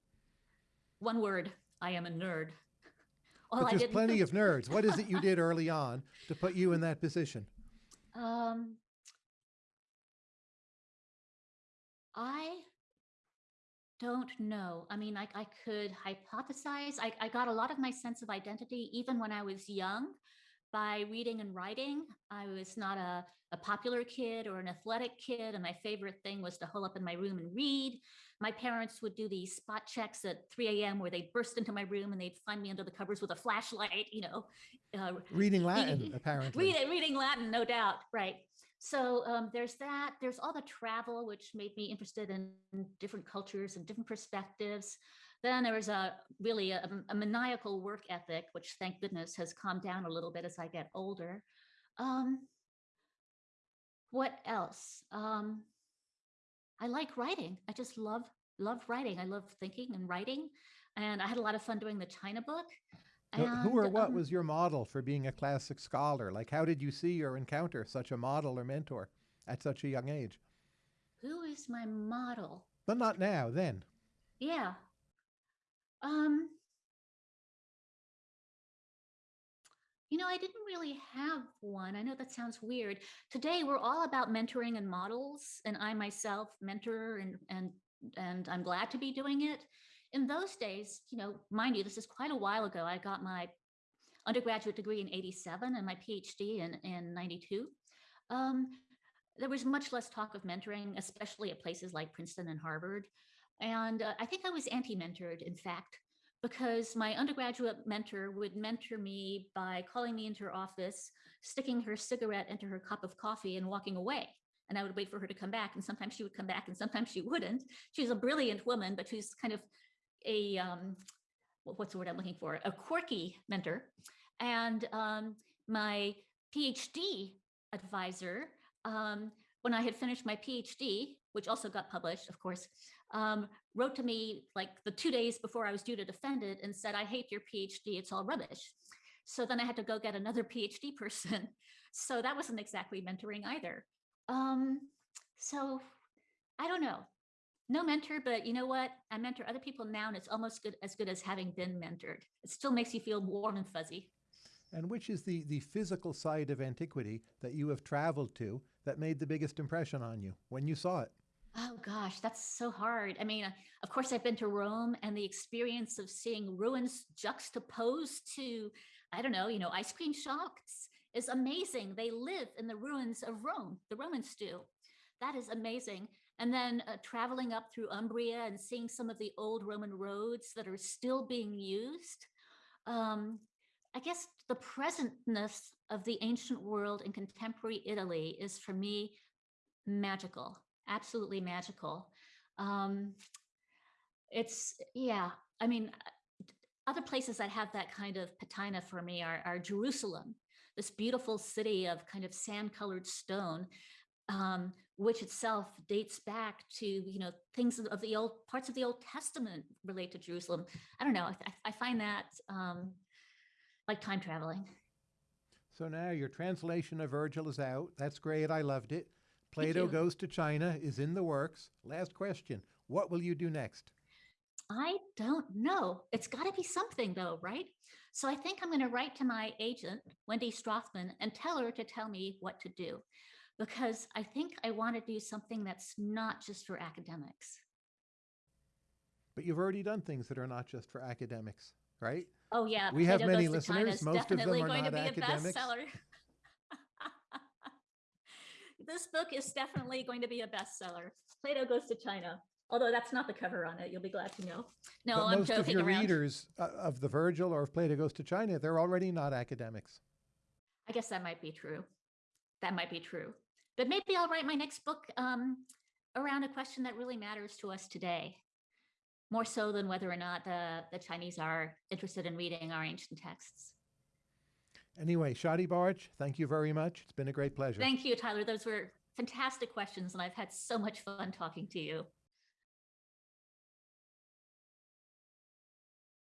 One word I am a nerd. All but there's plenty of nerds. What is it you did early on to put you in that position? Um, I don't know. I mean, I, I could hypothesize. I, I got a lot of my sense of identity even when I was young by reading and writing. I was not a, a popular kid or an athletic kid, and my favorite thing was to hole up in my room and read. My parents would do these spot checks at 3 a.m. where they'd burst into my room and they'd find me under the covers with a flashlight, you know. Uh, reading Latin, reading, apparently. Read, reading Latin, no doubt, right. So um, there's that. There's all the travel, which made me interested in different cultures and different perspectives. Then there was a really a, a, maniacal work ethic, which thank goodness has calmed down a little bit as I get older. Um, what else? Um, I like writing. I just love love writing. I love thinking and writing, and I had a lot of fun doing the China book. And, who or what um, was your model for being a classic scholar? Like, how did you see or encounter such a model or mentor at such a young age? Who is my model? But not now, then. Yeah. Um, you know, I didn't really have one. I know that sounds weird. Today, we're all about mentoring and models, and I myself mentor and and and I'm glad to be doing it. In those days, you know, mind you, this is quite a while ago. I got my undergraduate degree in 87 and my PhD in, in 92. Um, there was much less talk of mentoring, especially at places like Princeton and Harvard. And uh, I think I was anti-mentored, in fact, because my undergraduate mentor would mentor me by calling me into her office, sticking her cigarette into her cup of coffee and walking away. And I would wait for her to come back. And sometimes she would come back and sometimes she wouldn't. She's a brilliant woman, but she's kind of a, um, what's the word I'm looking for? A quirky mentor. And um, my PhD advisor, um, when I had finished my PhD, which also got published, of course, um, wrote to me like the two days before I was due to defend it and said, I hate your PhD, it's all rubbish. So then I had to go get another PhD person. So that wasn't exactly mentoring either. Um, so I don't know, no mentor, but you know what? I mentor other people now and it's almost good as good as having been mentored. It still makes you feel warm and fuzzy. And which is the, the physical side of antiquity that you have traveled to that made the biggest impression on you when you saw it? Oh gosh, that's so hard. I mean, of course, I've been to Rome and the experience of seeing ruins juxtaposed to, I don't know, you know, ice cream shops is amazing. They live in the ruins of Rome, the Romans do. That is amazing. And then uh, traveling up through Umbria and seeing some of the old Roman roads that are still being used. Um, I guess the presentness of the ancient world in contemporary Italy is for me magical absolutely magical. Um, it's, yeah, I mean, other places that have that kind of patina for me are, are Jerusalem, this beautiful city of kind of sand colored stone, um, which itself dates back to, you know, things of the old parts of the Old Testament relate to Jerusalem. I don't know. I, I find that um, like time traveling. So now your translation of Virgil is out. That's great. I loved it. Plato goes to China is in the works. Last question. What will you do next? I don't know. It's got to be something though, right? So I think I'm going to write to my agent, Wendy Strothman, and tell her to tell me what to do because I think I want to do something that's not just for academics. But you've already done things that are not just for academics, right? Oh yeah. We have many listeners. Most of them are not academics. this book is definitely going to be a bestseller. Plato Goes to China. Although that's not the cover on it, you'll be glad to know. No, but I'm most joking of your around. readers uh, of the Virgil or of Plato Goes to China, they're already not academics. I guess that might be true. That might be true. But maybe I'll write my next book um, around a question that really matters to us today, more so than whether or not the, the Chinese are interested in reading our ancient texts. Anyway, Shadi Bartsch, thank you very much. It's been a great pleasure. Thank you, Tyler. Those were fantastic questions, and I've had so much fun talking to you.